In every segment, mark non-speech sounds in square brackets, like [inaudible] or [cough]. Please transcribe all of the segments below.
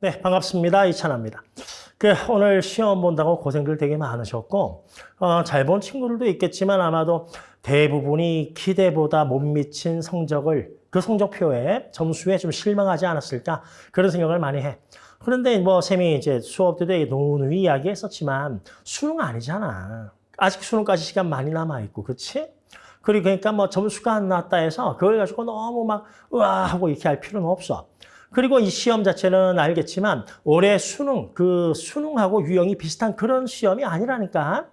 네, 반갑습니다. 이찬아입니다. 그 오늘 시험 본다고 고생들 되게 많으셨고 어, 잘 본 친구들도 있겠지만 아마도 대부분이 기대보다 못 미친 성적을 그 성적표에 점수에 좀 실망하지 않았을까 그런 생각을 많이 해. 그런데 뭐 쌤이 이제 수업 때도 누누이 이야기했었지만 수능 아니잖아. 아직 수능까지 시간 많이 남아 있고, 그렇지? 그리고 그러니까 뭐 점수가 안 나왔다 해서 그걸 가지고 너무 막 으아 하고 이렇게 할 필요는 없어. 그리고 이 시험 자체는 알겠지만 올해 수능, 그 수능하고 유형이 비슷한 그런 시험이 아니라니까.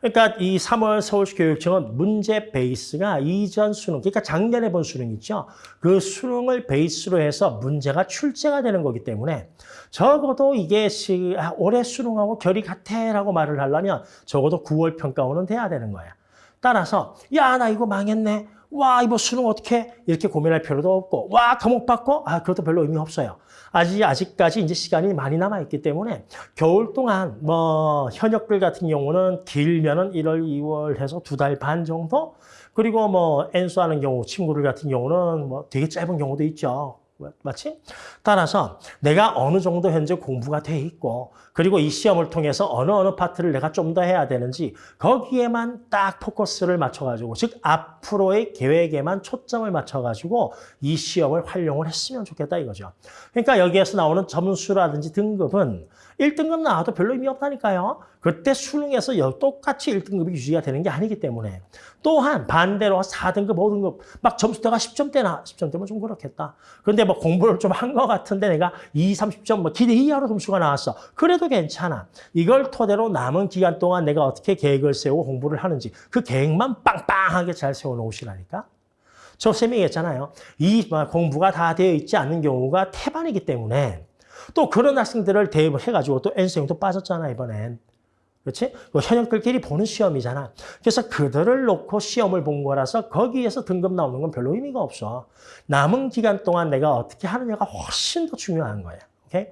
그러니까 이 3월 서울시 교육청은 문제 베이스가 이전 수능, 그러니까 작년에 본 수능 있죠. 그 수능을 베이스로 해서 문제가 출제가 되는 거기 때문에 적어도 이게 시, 아, 올해 수능하고 결이 같아라고 말을 하려면 적어도 9월 평가원은 돼야 되는 거야. 따라서 야 나 이거 망했네. 와 이거 수능 어떻게 이렇게 고민할 필요도 없고 와 과목 받고 아 그것도 별로 의미 없어요. 아직 아직까지 이제 시간이 많이 남아 있기 때문에 겨울 동안 뭐 현역들 같은 경우는 길면은 1월, 2월 해서 두 달 반 정도 그리고 뭐 엔수하는 경우 친구들 같은 경우는 뭐 되게 짧은 경우도 있죠. 맞지? 따라서 내가 어느 정도 현재 공부가 돼 있고 그리고 이 시험을 통해서 어느 어느 파트를 내가 좀 더 해야 되는지 거기에만 딱 포커스를 맞춰가지고 즉 앞으로의 계획에만 초점을 맞춰가지고 이 시험을 활용을 했으면 좋겠다 이거죠. 그러니까 여기에서 나오는 점수라든지 등급은 1등급 나와도 별로 의미 없다니까요. 그때 수능에서 똑같이 1등급이 유지가 되는 게 아니기 때문에 또한 반대로 4등급, 5등급 막 점수대가 10점대나 10점대면 좀 그렇겠다. 그런데 뭐 공부를 좀 한 것 같은데 내가 2, 30점 뭐 기대 이하로 점수가 나왔어. 그래도 괜찮아. 이걸 토대로 남은 기간 동안 내가 어떻게 계획을 세우고 공부를 하는지 그 계획만 빵빵하게 잘 세워놓으시라니까. 저 쌤이 얘기했잖아요. 이 공부가 다 되어 있지 않는 경우가 태반이기 때문에 또 그런 학생들을 대입을 해가지고 또 N수형도 빠졌잖아, 이번엔. 그렇지? 그 현역들끼리 보는 시험이잖아. 그래서 그들을 놓고 시험을 본 거라서 거기에서 등급 나오는 건 별로 의미가 없어. 남은 기간 동안 내가 어떻게 하느냐가 훨씬 더 중요한 거야. 오케이?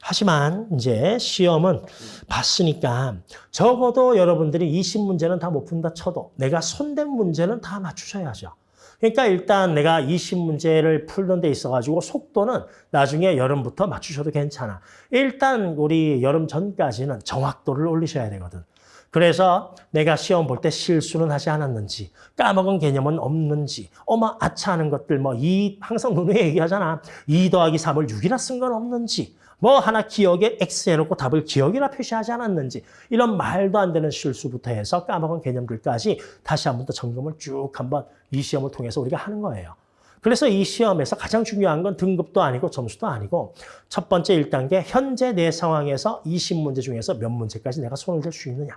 하지만 이제 시험은 봤으니까 적어도 여러분들이 20문제는 다 못 푼다 쳐도 내가 손댄 문제는 다 맞추셔야죠. 그러니까 일단 내가 20문제를 풀는 데 있어가지고 속도는 나중에 여름부터 맞추셔도 괜찮아. 일단 우리 여름 전까지는 정확도를 올리셔야 되거든. 그래서 내가 시험 볼 때 실수는 하지 않았는지, 까먹은 개념은 없는지, 어머 아차하는 것들 뭐 이 항상 누누이 얘기하잖아. 2 더하기 3을 6이나 쓴건 없는지, 뭐 하나 기억에 X 해놓고 답을 기억이라 표시하지 않았는지 이런 말도 안 되는 실수부터 해서 까먹은 개념들까지 다시 한 번 더 점검을 쭉 한번 이 시험을 통해서 우리가 하는 거예요. 그래서 이 시험에서 가장 중요한 건 등급도 아니고 점수도 아니고 첫 번째 1단계 현재 내 상황에서 20문제 중에서 몇 문제까지 내가 손을 댈 수 있느냐.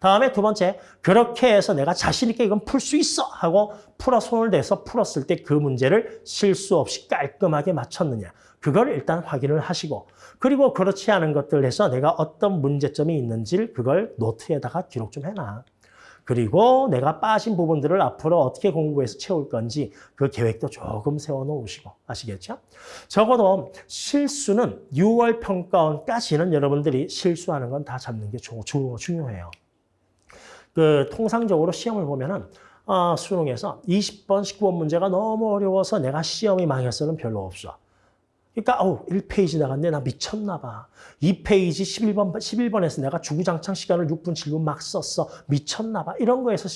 다음에 두 번째 그렇게 해서 내가 자신 있게 이건 풀 수 있어 하고 풀어 손을 대서 풀었을 때 그 문제를 실수 없이 깔끔하게 맞췄느냐. 그걸 일단 확인을 하시고 그리고 그렇지 않은 것들 해서 내가 어떤 문제점이 있는지를 그걸 노트에다가 기록 좀 해놔. 그리고 내가 빠진 부분들을 앞으로 어떻게 공부해서 채울 건지 그 계획도 조금 세워놓으시고 아시겠죠? 적어도 실수는 6월 평가원까지는 여러분들이 실수하는 건 다 잡는 게 중요해요. 그 통상적으로 시험을 보면은 어, 수능에서 20번 19번 문제가 너무 어려워서 내가 시험이 망했어는 별로 없어. 그러니까 어우 1페이지 나갔네 나 미쳤나 봐. 2페이지 11번 11번에서 내가 주구장창 시간을 6분 7분 막 썼어. 미쳤나 봐. 이런 거에서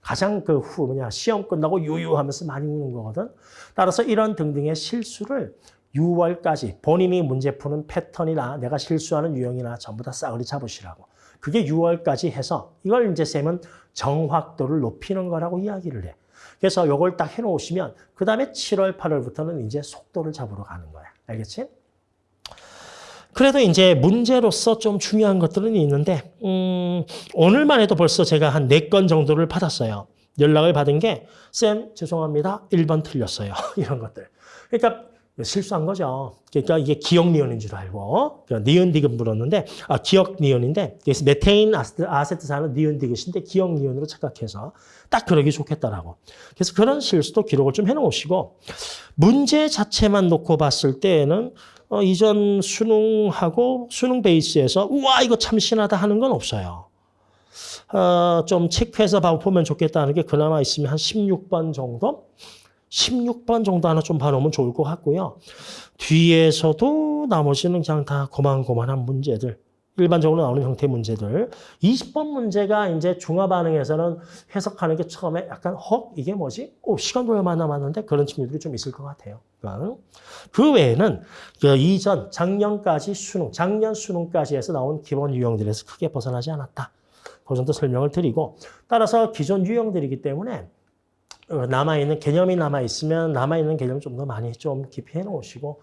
가장 그 후 뭐냐 시험 끝나고 유유하면서 많이 우는 거거든. 따라서 이런 등등의 실수를 6월까지 본인이 문제 푸는 패턴이나 내가 실수하는 유형이나 전부 다 싸그리 잡으시라고. 그게 6월까지 해서 이걸 이제 쌤은 정확도를 높이는 거라고 이야기를 해. 그래서 이걸 딱 해놓으시면 그 다음에 7월, 8월부터는 이제 속도를 잡으러 가는 거야. 알겠지? 그래도 이제 문제로서 좀 중요한 것들은 있는데 음, 오늘만 해도 벌써 제가 한 네 건 정도를 받았어요. 연락을 받은 게 쌤 죄송합니다. 1번 틀렸어요. [laughs] 이런 것들. 그러니까 실수한 거죠. 그러니까 이게 기억 니온인 줄 알고 그러니까 니온 디귿 물었는데 아 기억 니온인데 그래서 메테인 아세트사는 니온 디귿인데 기억 니온으로 착각해서 딱 그러기 좋겠다라고. 그래서 그런 실수도 기록을 좀 해놓으시고 문제 자체만 놓고 봤을 때에는 어, 이전 수능하고 수능 베이스에서 우와 이거 참 신하다 하는 건 없어요. 어, 좀 체크해서 보면 좋겠다는 게 그나마 있으면 한 16번 정도? 16번 정도 하나 좀 봐놓으면 좋을 것 같고요. 뒤에서도 나머지는 그냥 다 고만고만한 문제들. 일반적으로 나오는 형태 문제들. 20번 문제가 이제 중화 반응에서는 해석하는 게 처음에 약간 헉 이게 뭐지? 오 시간도 얼마 남았는데 그런 친구들이 좀 있을 것 같아요. 그러니까 그 외에는 그 이전 작년까지 수능, 작년 수능까지 해서 나온 기본 유형들에서 크게 벗어나지 않았다. 그 정도 설명을 드리고 따라서 기존 유형들이기 때문에 어, 남아있는 개념이 남아있으면 남아있는 개념 좀 더 많이 좀 깊이 해놓으시고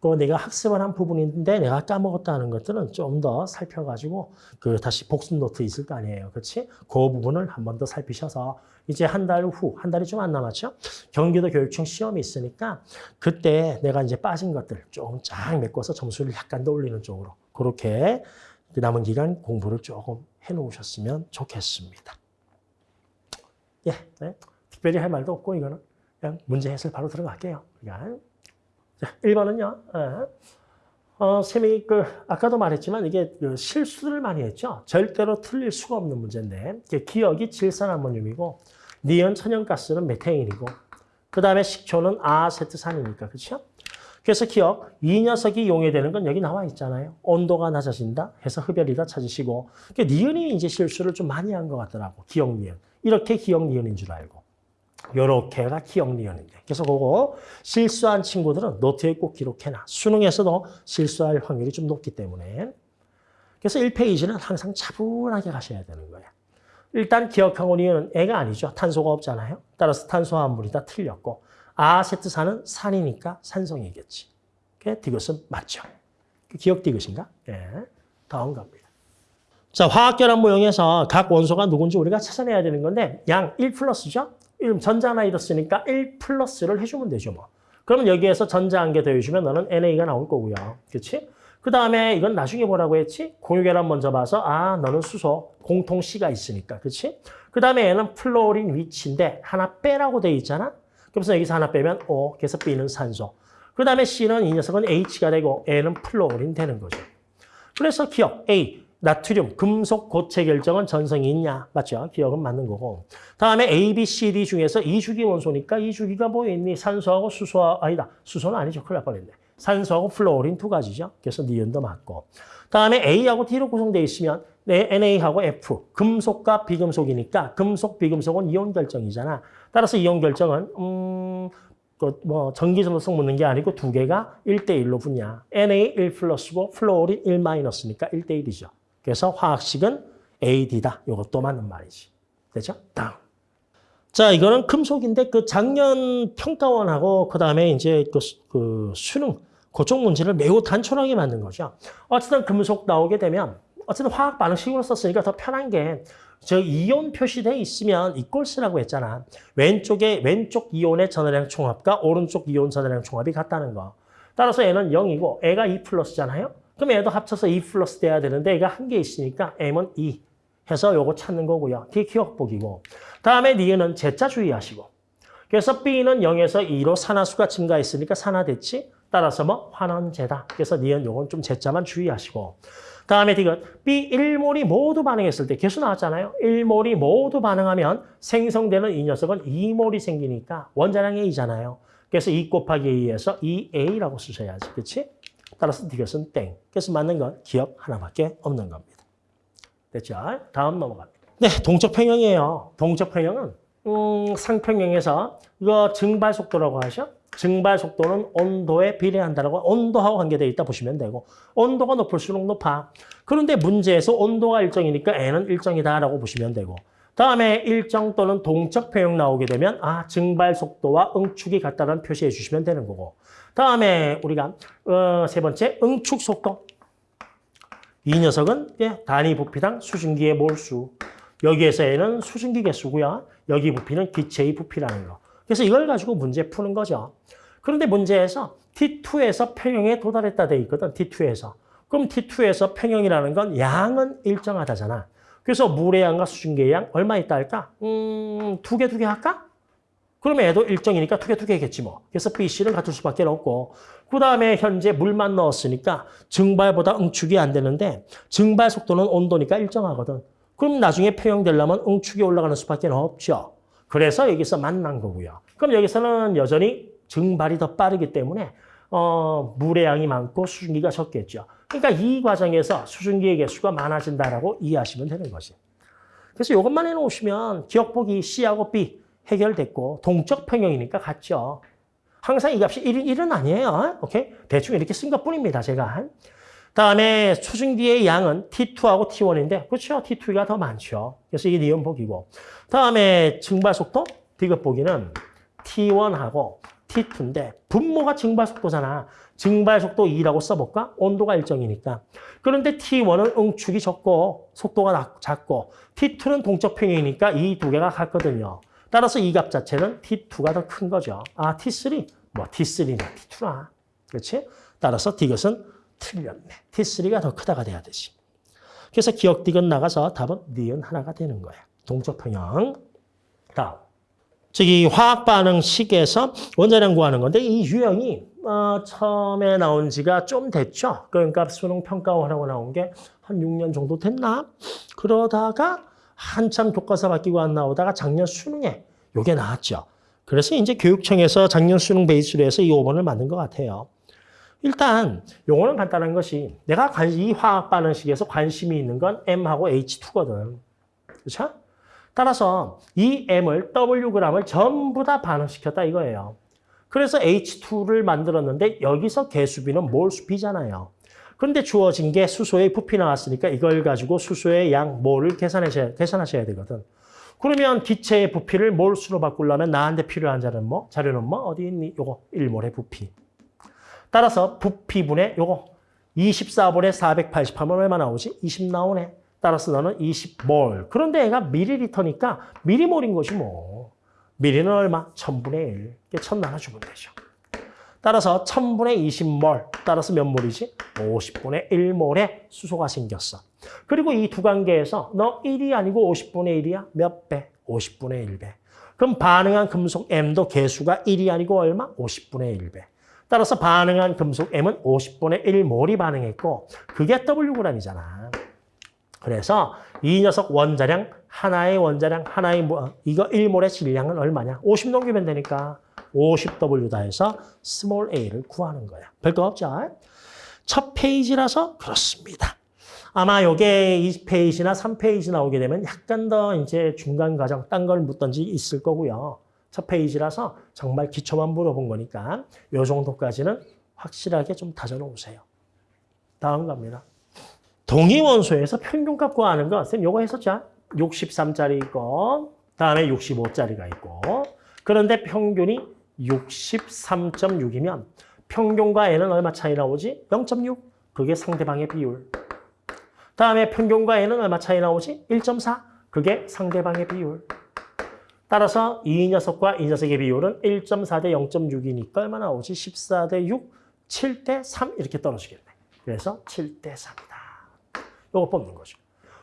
또 내가 학습을 한 부분인데 내가 까먹었다는 것들은 좀 더 살펴가지고 그 다시 복습 노트 있을 거 아니에요. 그렇지? 그 부분을 한 번 더 살피셔서 이제 한 달 후, 한 달이 좀 안 남았죠? 경기도 교육청 시험이 있으니까 그때 내가 이제 빠진 것들 조금 쫙 메꿔서 점수를 약간 더 올리는 쪽으로 그렇게 그 남은 기간 공부를 조금 해놓으셨으면 좋겠습니다. 예, 네. 특별히 할 말도 없고 이거는 그냥 문제 해설 바로 들어갈게요. 그러니까 자, 1번은요. 어, 쌤이 그 아까도 말했지만 이게 그 실수를 많이 했죠. 절대로 틀릴 수가 없는 문제인데 기억이 질산아모늄이고 니은 천연가스는 메테인이고 그 다음에 식초는 아세트산이니까 그렇죠? 그래서 기억, 이 녀석이 용해되는 건 여기 나와 있잖아요. 온도가 낮아진다 해서 흡열이다 찾으시고 그러니까 니은이 이제 실수를 좀 많이 한 것 같더라고. 기억 니은. 이렇게 기억 니은인 줄 알고. 요렇게가 기억 니은인데. 그래서 그거 실수한 친구들은 노트에 꼭 기록해놔. 수능에서도 실수할 확률이 좀 높기 때문에. 그래서 1페이지는 항상 차분하게 가셔야 되는 거예요. 일단 니은은 애가 아니죠. 탄소가 없잖아요. 따라서 탄소화합물이 다 틀렸고 아세트산은 산이니까 산성이겠지. 그 디귿은 맞죠. 기억 디귿인가? 예. 다음 갑니다. 자, 화학결합 모형에서 각 원소가 누군지 우리가 찾아내야 되는 건데 양 1 플러스죠? 이름 전자 하나 잃었으니까 1 플러스를 해주면 되죠, 뭐. 그러면 여기에서 전자 한 개 더해주면 너는 NA가 나올 거고요. 그렇지? 그 다음에 이건 나중에 뭐라고 했지? 공유결합 먼저 봐서 아 너는 수소 공통 C가 있으니까 그렇지? 그 다음에 얘는 플로린 위치인데 하나 빼라고 돼 있잖아? 그래서 여기서 하나 빼면 O, 그래서 B는 산소. 그 다음에 C는 이 녀석은 H가 되고 얘는 플로린 되는 거죠. 그래서 기역 A, 나트륨, 금속 고체 결정은 전성이 있냐? 맞죠? 기역은 맞는 거고. 다음에 A, B, C, D 중에서 2주기 원소니까 2주기가 뭐 있니? 산소하고 수소하, 아니다. 수소는 아니죠. 큰일 날 뻔했네. 산소하고 플로린 두 가지죠. 그래서 니은도 맞고. 다음에 A하고 D로 구성되어 있으면 네, NA하고 F, 금속과 비금속이니까 금속, 비금속은 이온 결정이잖아. 따라서 이온 결정은 음, 그뭐 전기 전도성 묻는 게 아니고 두 개가 1대1로 붙냐. NA 1 플러스고 플로린 1 마이너스니까 1대1이죠. 그래서 화학식은 AD다. 이것도 맞는 말이지. 되죠? 다음. 자, 이거는 금속인데 그 작년 평가원하고 그다음에 이제 그, 그 수능 그쪽 문제를 매우 단촐하게 만든 거죠. 어쨌든 금속 나오게 되면 어쨌든 화학 반응식으로 썼으니까 더 편한 게 저 이온 표시돼 있으면 이꼴 쓰라고 했잖아. 왼쪽에 왼쪽 이온의 전화량 총합과 오른쪽 이온 전화량 총합이 같다는 거. 따라서 얘는 0이고 애가 2 플러스잖아요. 그럼 얘도 합쳐서 2 플러스 돼야 되는데 얘가 한 개 있으니까 m은 2 해서 요거 찾는 거고요. 그게 기억복이고. 다음에 니은은 제자 주의하시고. 그래서 B는 0에서 2로 산화수가 증가했으니까 산화됐지. 따라서 뭐 환원제다. 그래서 니은 요건 좀 제자만 주의하시고. 다음에 디귿 B 1몰이 모두 반응했을 때 개수 나왔잖아요. 1몰이 모두 반응하면 생성되는 이 녀석은 2몰이 생기니까 원자량 A잖아요. 그래서 2 곱하기 A에서 2A라고 쓰셔야지. 그렇지? 따라서 디귿은 땡. 그래서 맞는 건 기억 하나밖에 없는 겁니다. 됐죠? 다음 넘어갑니다. 네, 동적 평형이에요. 동적 평형은 음, 상평형에서 이거 증발 속도라고 하죠. 증발 속도는 온도에 비례한다라고 온도하고 관계되어 있다 보시면 되고 온도가 높을수록 높아. 그런데 문제에서 온도가 일정이니까 N은 일정이다라고 보시면 되고 다음에 일정 또는 동적 평형 나오게 되면 아 증발 속도와 응축이 같다는 표시해 주시면 되는 거고 다음에 우리가 어, 세 번째 응축 속도 이 녀석은 예, 단위 부피당 수증기의 몰수 여기에서 N은 수증기 개수고요 여기 부피는 기체의 부피라는 거 그래서 이걸 가지고 문제 푸는 거죠. 그런데 문제에서 T2에서 평형에 도달했다 돼 있거든. T2에서. 그럼 T2에서 평형이라는 건 양은 일정하다잖아. 그래서 물의 양과 수증기의 양 얼마 있다 할까? 음, 두 개, 두 개 할까? 그러면 얘도 일정이니까 두 개, 두 개겠지 뭐. 그래서 BC를 갖출 수밖에 없고 그 다음에 현재 물만 넣었으니까 증발보다 응축이 안 되는데 증발 속도는 온도니까 일정하거든. 그럼 나중에 평형되려면 응축이 올라가는 수밖에 없죠. 그래서 여기서 만난 거고요. 그럼 여기서는 여전히 증발이 더 빠르기 때문에 어, 물의 양이 많고 수증기가 적겠죠. 그러니까 이 과정에서 수증기의 개수가 많아진다라고 이해하시면 되는 거지. 그래서 이것만 해놓으시면 기억보기 C하고 B 해결됐고 동적 평형이니까 같죠. 항상 이 값이 1은 1은 아니에요. 오케이? 대충 이렇게 쓴 것뿐입니다. 제가. 다음에 수증기의 양은 T2하고 T1인데 그렇죠. T2가 더 많죠. 그래서 이게 니은보기고. 다음에 증발 속도 디귿보기는 T1하고 T2인데 분모가 증발 속도잖아. 증발 속도 2라고 써볼까? 온도가 일정이니까. 그런데 T1은 응축이 적고 속도가 낮- 작고 T2는 동적 평형이니까 이 두 개가 같거든요. 따라서 이 값 자체는 T2가 더 큰 거죠. 아, T3? 뭐 T3나 T2나. 그렇지? 따라서 디귿은 틀렸네. T3가 더 크다가 돼야 되지. 그래서 기억 디귿 나가서 답은 니은 하나가 되는 거야. 동적 평형. 다음. 저기 화학 반응식에서 원자량 구하는 건데 이 유형이 어, 처음에 나온 지가 좀 됐죠. 그러니까 수능 평가원하고 나온 게 한 6년 정도 됐나? 그러다가 한참 교과서 바뀌고 안 나오다가 작년 수능에 요게 나왔죠. 그래서 이제 교육청에서 작년 수능 베이스로 해서 이 5번을 만든 것 같아요. 일단 요거는 간단한 것이 내가 관- 이 화학 반응식에서 관심이 있는 건 M하고 H2거든. 그렇죠? 따라서 이 M을 Wg을 전부 다 반응시켰다 이거예요. 그래서 H2를 만들었는데 여기서 개수비는 몰수비잖아요. 그런데 주어진 게 수소의 부피 나왔으니까 이걸 가지고 수소의 양 몰을 계산하셔야, 계산하셔야 되거든. 그러면 기체의 부피를 몰수로 바꾸려면 나한테 필요한 자는 뭐? 자료는 뭐? 어디 있니? 요거 1몰의 부피. 따라서 부피분의 요거 24분의 480하면 얼마 나오지? 20 나오네. 따라서 너는 20몰. 그런데 얘가 미리리터니까 미리몰인 것이 뭐. 미리는 얼마? 1000분의 1. 이게 1000 나눠주면 되죠. 따라서 1000분의 20몰. 따라서 몇 몰이지? 50분의 1몰의 수소가 생겼어. 그리고 이 두 관계에서 너 1이 아니고 50분의 1이야? 몇 배? 50분의 1배. 그럼 반응한 금속 M도 개수가 1이 아니고 얼마? 50분의 1배. 따라서 반응한 금속 M은 50분의 1몰이 반응했고 그게 Wg이잖아. 그래서 이 녀석 원자량 하나의 원자량 하나의 뭐 이거 1몰의 질량은 얼마냐? 50 넘기면 되니까 50W다 해서 small a를 구하는 거야. 별거 없죠? 첫 페이지라서 그렇습니다. 아마 요게 2페이지나 3페이지 나오게 되면 약간 더 이제 중간 과정 딴 걸 묻던지 있을 거고요. 첫 페이지라서 정말 기초만 물어본 거니까 요 정도까지는 확실하게 좀 다져놓으세요. 다음 갑니다. 동위원소에서 평균값 구하는 거, 쌤 요거 했었죠? 63짜리 있고, 다음에 65짜리가 있고, 그런데 평균이 63.6이면 평균과 얘는 얼마 차이 나오지? 0.6. 그게 상대방의 비율. 다음에 평균과 얘는 얼마 차이 나오지? 1.4. 그게 상대방의 비율. 따라서 이 녀석과 이 녀석의 비율은 1.4 대 0.6이니까 얼마 나오지? 14 대 6, 7 대 3 이렇게 떨어지겠네. 그래서 7 대 3이다. 요거 뽑는 거죠.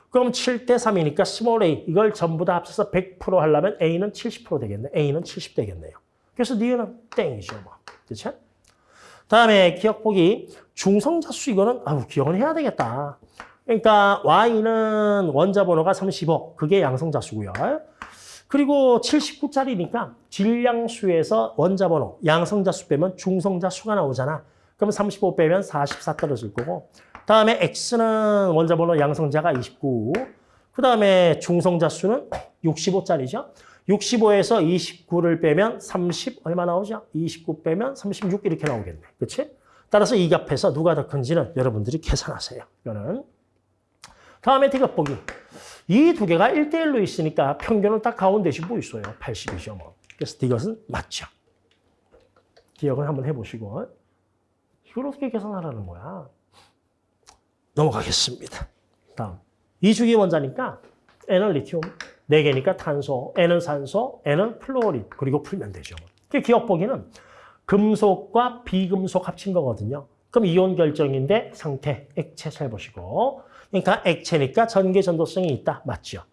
그럼 7대 3이니까 small a 이걸 전부 다 합쳐서 100% 하려면 a는 70% 되겠네. a는 70 되겠네요. 그래서 니은은 땡이죠. 뭐. 그렇죠? 다음에 기억 보기 중성자 수 이거는 아우 기억은 해야 되겠다. 그러니까 y는 원자 번호가 35. 그게 양성자 수고요. 그리고 79짜리니까 질량수에서 원자 번호, 양성자 수 빼면 중성자 수가 나오잖아. 그럼 35 빼면 44 떨어질 거고. 다음에 x는 원자 번호 양성자가 29. 그 다음에 중성자 수는 65짜리죠. 65에서 29를 빼면 30 얼마 나오죠? 29 빼면 36 이렇게 나오겠네. 그렇지? 따라서 이 값에서 누가 더 큰지는 여러분들이 계산하세요. 이거는. 다음에 디귿 보기. 이 두 개가 1대1로 있으니까 평균은 딱 가운데 뭐 있어요. 80이죠. 뭐. 그래서 디귿은 맞죠. 기억을 한번 해보시고. 이걸 어떻게 계산하라는 거야? 넘어가겠습니다. 다음. 이 주기 원자니까 N은 리튬, 4개니까 탄소, N은 산소, N은 플루오린, 그리고 풀면 되죠. 그 기억 보기는 금속과 비금속 합친 거거든요. 그럼 이온 결정인데 상태, 액체 잘 보시고. 그러니까 액체니까 전개 전도성이 있다. 맞죠?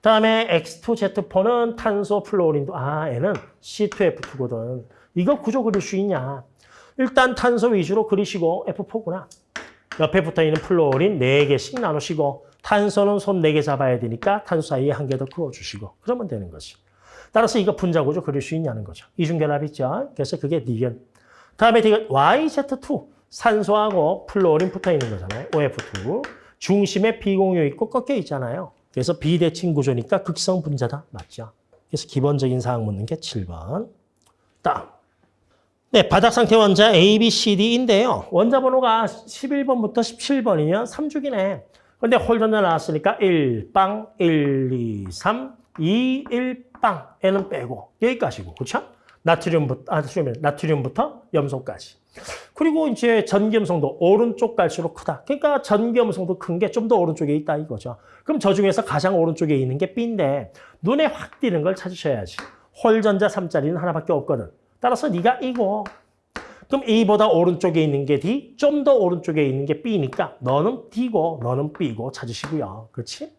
다음에 X2Z4는 탄소, 플루오린도 아, N은 C2F2거든. 이거 구조 그릴 수 있냐? 일단 탄소 위주로 그리시고 F4구나. 옆에 붙어있는 플루오린 4개씩 나누시고 탄소는 손 4개 잡아야 되니까 탄소 사이에 한 개 더 그어주시고 그러면 되는 거지. 따라서 이거 분자구조 그릴 수 있냐는 거죠. 이중결합 있죠. 그래서 그게 니은. 다음에 디귿 YZ2 산소하고 플로린 붙어 있는 거잖아요. OF2 중심에 비공유 있고 꺾여 있잖아요. 그래서 비대칭 구조니까 극성 분자다. 맞죠? 그래서 기본적인 사항 묻는 게 7번. 다음. 네, 바닥 상태 원자 A, B, C, D인데요. 원자 번호가 11번부터 17번이면 3주기네. 근데 홀전자 나왔으니까 1빵, 1, 2, 3, 2, 1빵. N은 빼고 여기까지고. 그렇죠? 나트륨부터 아, 나트륨, 나트륨부터 염소까지. 그리고 이제 전기염성도 오른쪽 갈수록 크다. 그러니까 전기염성도 큰 게 좀 더 오른쪽에 있다 이거죠. 그럼 저 중에서 가장 오른쪽에 있는 게 B인데 눈에 확 띄는 걸 찾으셔야지. 홀전자 3자리는 하나밖에 없거든. 따라서 네가 이고 그럼 A보다 오른쪽에 있는 게 D, 좀 더 오른쪽에 있는 게 B니까 너는 D고 너는 B고 찾으시고요. 그렇지?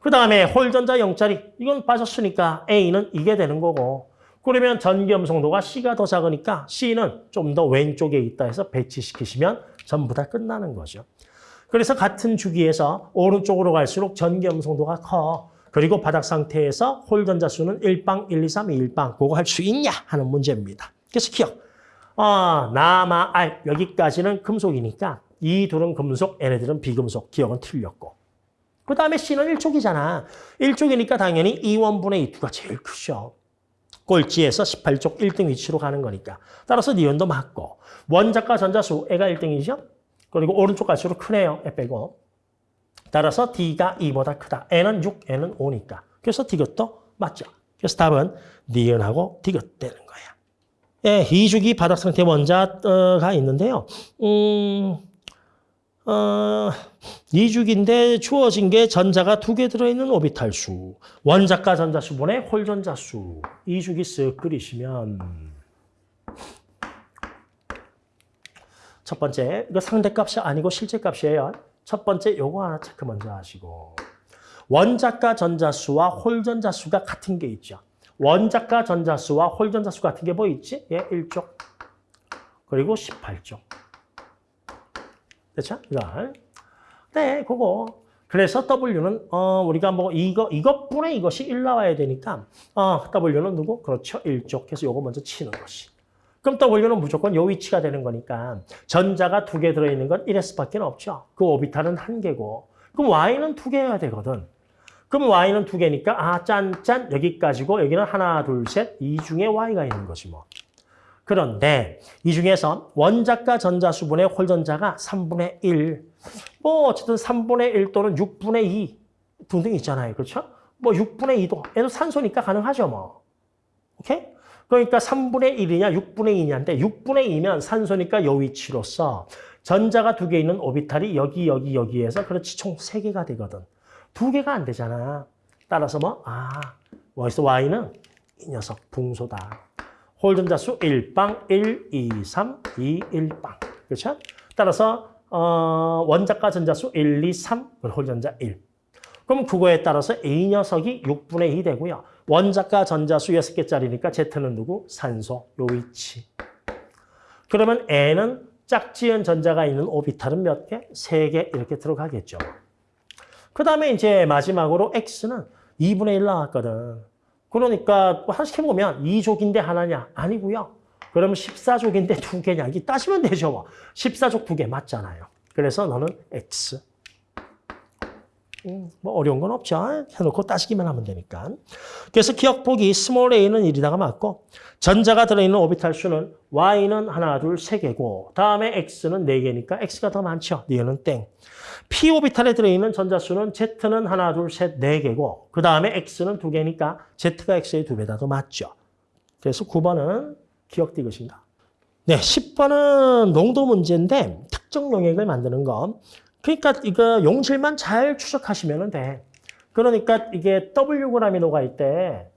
그 다음에 홀전자 0자리 이건 빠졌으니까 A는 이게 되는 거고 그러면 전기염성도가 C가 더 작으니까 C는 좀 더 왼쪽에 있다 해서 배치시키시면 전부 다 끝나는 거죠. 그래서 같은 주기에서 오른쪽으로 갈수록 전기염성도가 커. 그리고 바닥 상태에서 홀전자 수는 1빵, 1, 2, 3, 1빵. 그거 할 수 있냐 하는 문제입니다. 그래서 기억. 어, 나마, 알 여기까지는 금속이니까 이 둘은 금속, 얘네들은 비금속. 기억은 틀렸고. 그 다음에 C는 1족이잖아. 1족이니까 당연히 2원분의 2가 제일 크죠. 꼴찌에서 18쪽 1등 위치로 가는 거니까. 따라서 니온도 맞고. 원자과 전자수, 애가 1등이죠? 그리고 오른쪽 갈수록 크네요. 애 빼고. 따라서 D가 2보다 크다. N은 6, N은 5니까. 그래서 디귿도 맞죠. 그래서 답은 니은하고 디귿 되는 거야. 예, 2주기 바닥 상태 원자가 있는데요. 음, 어, 2주기인데 주어진 게 전자가 두 개 들어있는 오비탈 수. 원자과 전자 수분의 홀 전자 수. 2주기 쓱 그리시면 첫 번째, 이거 상대값이 아니고 실제값이에요. 첫 번째 요거 하나 체크 먼저 하시고 원자과 전자수와 홀전자수가 같은 게 있죠. 원자과 전자수와 홀전자수 같은 게 뭐 있지? 예, 1쪽 그리고 18쪽 됐죠? 이거 네, 그거 그래서 W는 어 우리가 뭐 이거 이것분의 이것이 1 나와야 되니까 어 W는 누구? 그렇죠. 1쪽 해서 요거 먼저 치는 것이 그럼 W는 무조건 요 위치가 되는 거니까 전자가 두 개 들어있는 건 1S밖에 없죠. 그 오비탈은 한 개고 그럼 Y는 두 개여야 되거든. 그럼 Y는 두 개니까 아, 짠, 짠 여기까지고 여기는 하나, 둘, 셋 이 중에 Y가 있는 거지 뭐. 그런데 이 중에서 원자과 전자수분의 홀전자가 3분의 1. 뭐 어쨌든 3분의 1 또는 6분의 2 등등 있잖아요. 그렇죠? 뭐 6분의 2도 얘도 산소니까 가능하죠 뭐. 오케이? 그러니까 3분의 1이냐 6분의 2냐인데 6분의 2면 산소니까 요 위치로서 전자가 두 개 있는 오비탈이 여기 여기 여기에서 그렇지 총 세 개가 되거든. 두 개가 안 되잖아. 따라서 뭐? 아, 여기서 Y는 이 녀석 붕소다. 홀전자수 1빵 1, 2, 3, 2, 1빵. 그렇죠? 따라서 어, 원자과 전자수 1, 2, 3, 홀전자 1. 그럼 그거에 따라서 A 녀석이 6분의 2 되고요. 원자과 전자수 6개짜리니까 Z는 누구? 산소, 요 위치. 그러면 얘는 짝지은 전자가 있는 오비탈은 몇 개? 3개 이렇게 들어가겠죠. 그 다음에 이제 마지막으로 X는 2분의 1 나왔거든. 그러니까 하나씩 해보면 2족인데 하나냐? 아니고요. 그러면 14족인데 두 개냐? 이게 따지면 되죠. 14족 두 개 맞잖아요. 그래서 너는 X. 음, 뭐 어려운 건 없죠. 해놓고 따지기만 하면 되니까. 그래서 기역 보기 small a는 1이다가 맞고 전자가 들어있는 오비탈 수는 y는 하나, 둘, 세 개고 다음에 x는 네 개니까 x가 더 많죠. 니은은 땡. p 오비탈에 들어있는 전자수는 z는 하나, 둘, 셋, 네 개고 그 다음에 x는 두 개니까 z가 x의 두 배다 더 맞죠. 그래서 9번은 기억 디귿입니다. 네, 10번은 농도 문제인데 특정 용액을 만드는 거. 그러니까 이거 용질만 잘 추적하시면 돼. 그러니까 이게 녹아 있대.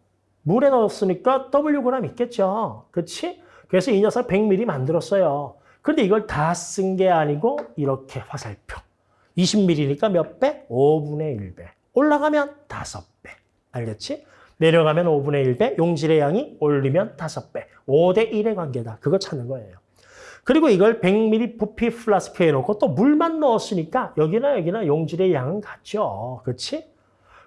물에 넣었으니까 Wg 있겠죠. 그렇지? 그래서 이 녀석 100ml 만들었어요. 근데 이걸 다 쓴 게 아니고 이렇게 화살표. 20ml니까 몇 배? 5분의 1배. 올라가면 5배. 알겠지? 내려가면 5분의 1배, 용질의 양이 올리면 5배. 5대 1의 관계다. 그거 찾는 거예요. 그리고 이걸 100ml 부피 플라스크에 넣고 또 물만 넣었으니까 여기나 여기나 용질의 양은 같죠. 그렇지?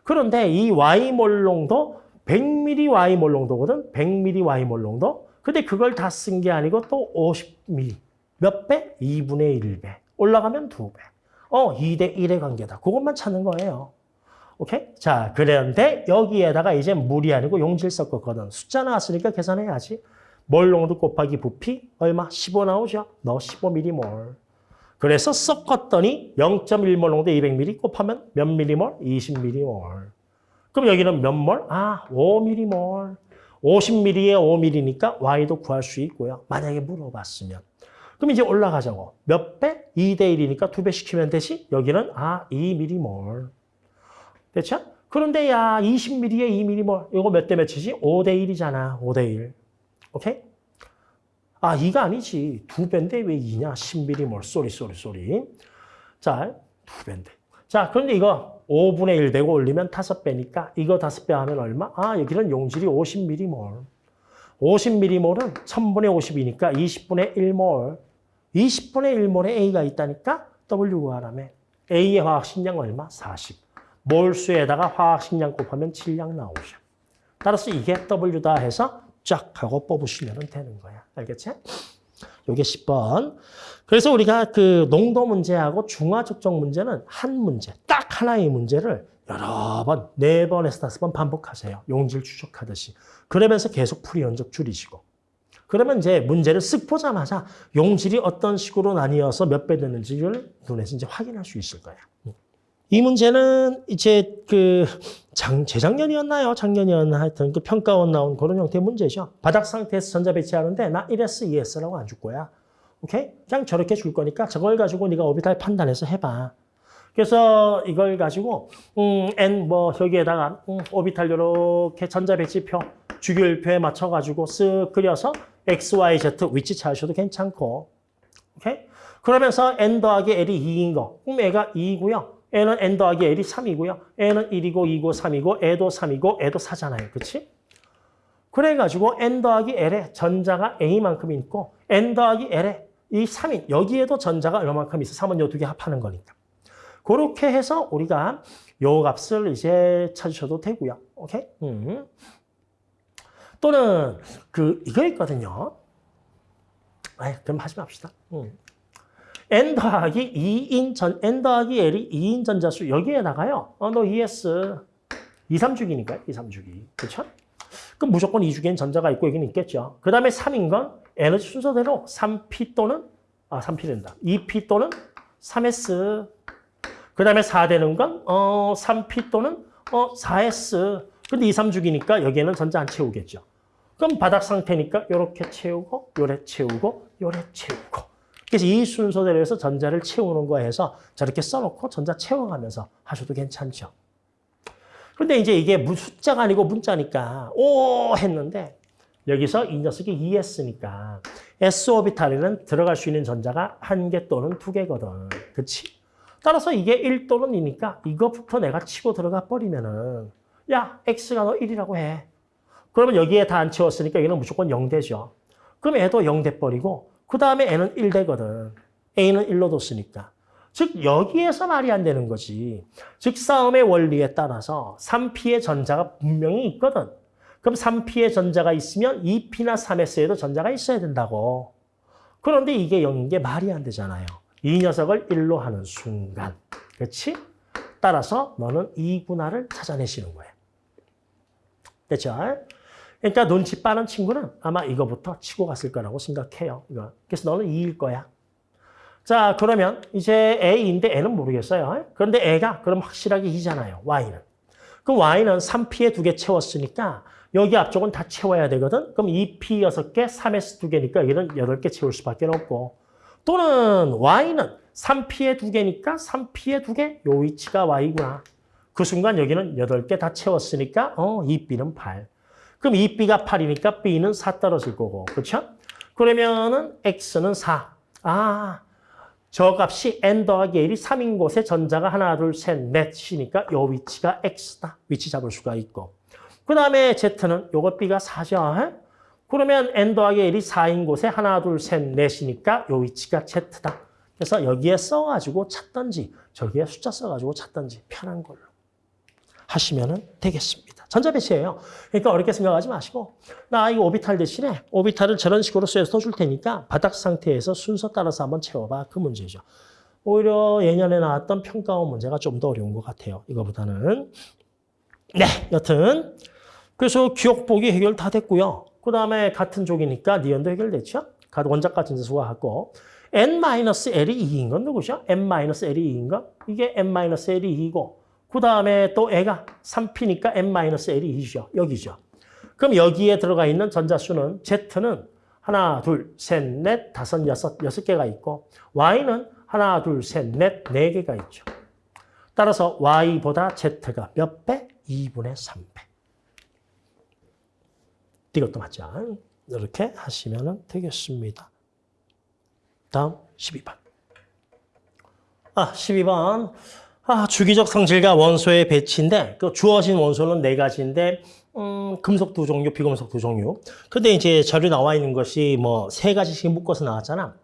그런데 이 Y몰롱도 100ml Y몰 농도거든. 100ml Y몰 농도. 근데 그걸 다 쓴 게 아니고 또 50ml. 몇 배? 2분의 1배. 올라가면 2배. 어, 2대 1의 관계다. 그것만 찾는 거예요. 오케이? 자, 그런데 여기에다가 이제 물이 아니고 용질 섞었거든. 숫자 나왔으니까 계산해야지. 몰 농도 곱하기 부피 얼마? 15 나오죠? 너 15m몰. 그래서 섞었더니 0.1몰 농도 200ml 곱하면 몇 m몰? 20m몰. 그럼 여기는 몇 몰? 아, 5m몰. 50ml에 5ml니까 Y도 구할 수 있고요. 만약에 물어봤으면. 그럼 이제 올라가자고. 몇 배? 2대 1이니까 2배 시키면 되지? 여기는 아, 2m몰. 됐죠? 그런데 야, 20ml에 2m몰. 이거 몇 대 몇이지? 5대 1이잖아. 5대 1. 오케이? 아, 2가 아니지. 2배인데 왜 2냐? 10m몰. sorry, sorry, sorry. 자, 2배인데. 자, 그런데 이거 5분의 1 되고 올리면 5배니까 이거 5배 하면 얼마? 아, 여기는 용질이 50m몰. 50m몰은 1000분의 50이니까 20분의 1몰. 20분의 1몰에 A가 있다니까 W 구하라며. A의 화학식량 얼마? 40. 몰수에다가 화학식량 곱하면 질량 나오죠. 따라서 이게 W다 해서 쫙 하고 뽑으시면 되는 거야. 알겠지? 요게 10번. 그래서 우리가 그 농도 문제하고 중화 적정 문제는 한 문제, 딱 하나의 문제를 여러 번, 네 번에서 다섯 번 반복하세요. 용질 추적하듯이. 그러면서 계속 풀이 연적 줄이시고. 그러면 이제 문제를 쓱 보자마자 용질이 어떤 식으로 나뉘어서 몇 배 되는지를 눈에서 이제 확인할 수 있을 거야. 이 문제는 이제 그 장, 재작년이었나요? 작년이었나 하여튼 그 평가원 나온 그런 형태의 문제죠. 바닥 상태에서 전자 배치하는데 나 1S, 2S라고 안 줄 거야. 오케이? 그냥 저렇게 줄 거니까 저걸 가지고 네가 오비탈 판단해서 해봐. 그래서 이걸 가지고 음, N 뭐 여기에다가 음, 오비탈 이렇게 전자 배치표 주기율표에 맞춰 가지고 쓱 그려서 X, Y, Z 위치 찾으셔도 괜찮고. 오케이? 그러면서 N 더하기 L이 2인 거. 그럼 애가 2이고요. N은 N 더하기 L이 3이고요. N은 1이고 2고 3이고 애도 3이고 애도 4잖아요. 그치? 그래가지고 N 더하기 L에 전자가 A만큼 있고 N 더하기 L에 이 3인 여기에도 전자가 얼마만큼 있어. 3은 요 두 개 합하는 거니까. 그렇게 해서 우리가 요 값을 이제 찾으셔도 되고요. 오케이? 음. 또는 그 이거 있거든요. 아, 그럼 하지 맙시다. 음. N 더하기 2인 전 n 더하기 l이 2인 전자수 여기에다가요. 어, 너 ES 2, 3주기니까 2, 3주기. 그렇죠? 그럼 무조건 2주기엔 전자가 있고 여기는 있겠죠. 그 다음에 3인 건 에너지 순서대로 3p 또는 아 3p 된다. 2p 또는 3s. 그 다음에 4 되는 건 어, 3p 또는 어, 4s. 근데 2, 3주기니까 여기에는 전자 안 채우겠죠. 그럼 바닥 상태니까 이렇게 채우고 요래 채우고 요래 채우고 그래서 이 순서대로 해서 전자를 채우는 거 해서 저렇게 써놓고 전자 채워가면서 하셔도 괜찮죠. 그런데 이제 이게 숫자가 아니고 문자니까 오 했는데 여기서 이 녀석이 ES니까 S 오비탈에는 들어갈 수 있는 전자가 한 개 또는 두 개거든. 그치? 따라서 이게 1 또는 2니까 이것부터 내가 치고 들어가 버리면은 야 X가 너 1이라고 해. 그러면 여기에 다 안 채웠으니까 얘는 무조건 0 되죠. 그럼 애도 0 돼버리고 그 다음에 N은 1 되거든. A는 1로 뒀으니까. 즉 여기에서 말이 안 되는 거지. 즉 싸움의 원리에 따라서 3P의 전자가 분명히 있거든. 그럼 3P의 전자가 있으면 2P나 3S에도 전자가 있어야 된다고. 그런데 이게 0인 게 말이 안 되잖아요. 이 녀석을 1로 하는 순간. 그렇지? 따라서 너는 2분할을 찾아내시는 거예요. 됐죠? 그러니까 눈치 빠른 친구는 아마 이거부터 치고 갔을 거라고 생각해요. 이거. 그래서 너는 2일 거야. 자, 그러면 이제 A인데 N은 모르겠어요. 그런데 A가 그럼 확실하게 2잖아요. Y는. 그럼 Y는 3P에 두 개 채웠으니까 여기 앞쪽은 다 채워야 되거든. 그럼 2P 6개, 3S 두 개니까 여기는 8개 채울 수밖에 없고. 또는 Y는 3P에 두 개니까 3P에 두 개, 요 위치가 Y구나. 그 순간 여기는 8개 다 채웠으니까 어, 2B는 8. 그럼 2B가 8이니까 B는 4 떨어질 거고. 그렇죠? 그러면은 X는 4. 아, 저 값이 N 더하기 L이 3인 곳에 전자가 하나, 둘, 셋, 넷이니까 요 위치가 X다. 위치 잡을 수가 있고. 그 다음에 Z는 요거 B가 4죠. 그러면 N 더하기 L이 4인 곳에 하나, 둘, 셋, 넷이니까 요 위치가 Z다. 그래서 여기에 써가지고 찾던지 저기에 숫자 써가지고 찾던지 편한 걸로 하시면 되겠습니다. 전자 배치예요. 그러니까 어렵게 생각하지 마시고 나 이거 오비탈 대신에 오비탈을 저런 식으로 쏘서 줄 테니까 바닥 상태에서 순서 따라서 한번 채워봐. 그 문제죠. 오히려 예년에 나왔던 평가원 문제가 좀 더 어려운 것 같아요. 이거보다는. 네, 여튼 그래서 기억 보기 해결 다 됐고요. 그 다음에 같은 쪽이니까 니은도 해결됐죠. 원작 같은 수가 같고 n-l이 2인 건 누구죠? n-l이 2인 건 이게 n-l이 2이고 그 다음에 또 애가 3p니까 n-l이 2죠. 여기죠. 그럼 여기에 들어가 있는 전자수는 Z는 하나, 둘, 셋, 넷, 다섯, 여섯, 여섯 개가 있고 Y는 하나, 둘, 셋, 넷, 네 개가 있죠. 따라서 Y보다 Z가 몇 배? 2분의 3배. 이것도 맞죠? 이렇게 하시면 되겠습니다. 다음 12번. 아, 12번. 아, 주기적 성질과 원소의 배치인데 그 주어진 원소는 네 가지인데 음, 금속 두 종류, 비금속 두 종류. 근데 이제 자료 나와 있는 것이 뭐 세 가지씩 묶어서 나왔잖아.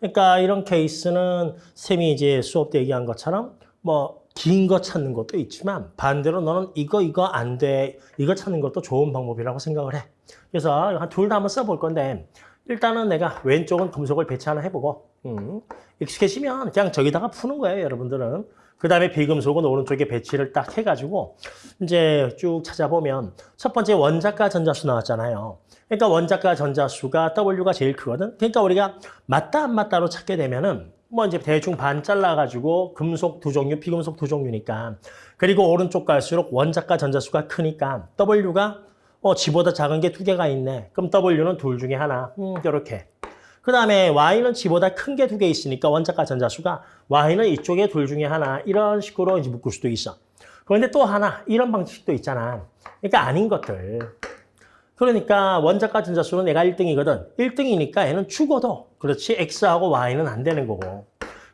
그러니까 이런 케이스는 쌤이 이제 수업 때 얘기한 것처럼 뭐 긴 거 찾는 것도 있지만 반대로 너는 이거 이거 안 돼. 이거 찾는 것도 좋은 방법이라고 생각을 해. 그래서 둘 다 한번 써볼 건데 일단은 내가 왼쪽은 금속을 배치 하나 해보고 음, 익숙해지면 그냥 저기다가 푸는 거예요, 여러분들은. 그 다음에 비금속은 오른쪽에 배치를 딱 해가지고 이제 쭉 찾아보면 첫 번째 원자가 전자수 나왔잖아요. 그러니까 원자가 전자수가 W가 제일 크거든. 그러니까 우리가 맞다 안 맞다로 찾게 되면은 뭐 이제 대충 반 잘라가지고 금속 두 종류, 비금속 두 종류니까 그리고 오른쪽 갈수록 원자가 전자수가 크니까 W가 어, G보다 작은 게 두 개가 있네. 그럼 W는 둘 중에 하나. 음, 이렇게. 그 다음에 Y는 G보다 큰 게 두 개 있으니까 원자가 전자수가 Y는 이쪽에 둘 중에 하나. 이런 식으로 이제 묶을 수도 있어. 그런데 또 하나, 이런 방식도 있잖아. 그러니까 아닌 것들. 그러니까 원자가 전자수는 얘가 1등이거든. 1등이니까 얘는 죽어도 그렇지 X하고 Y는 안 되는 거고.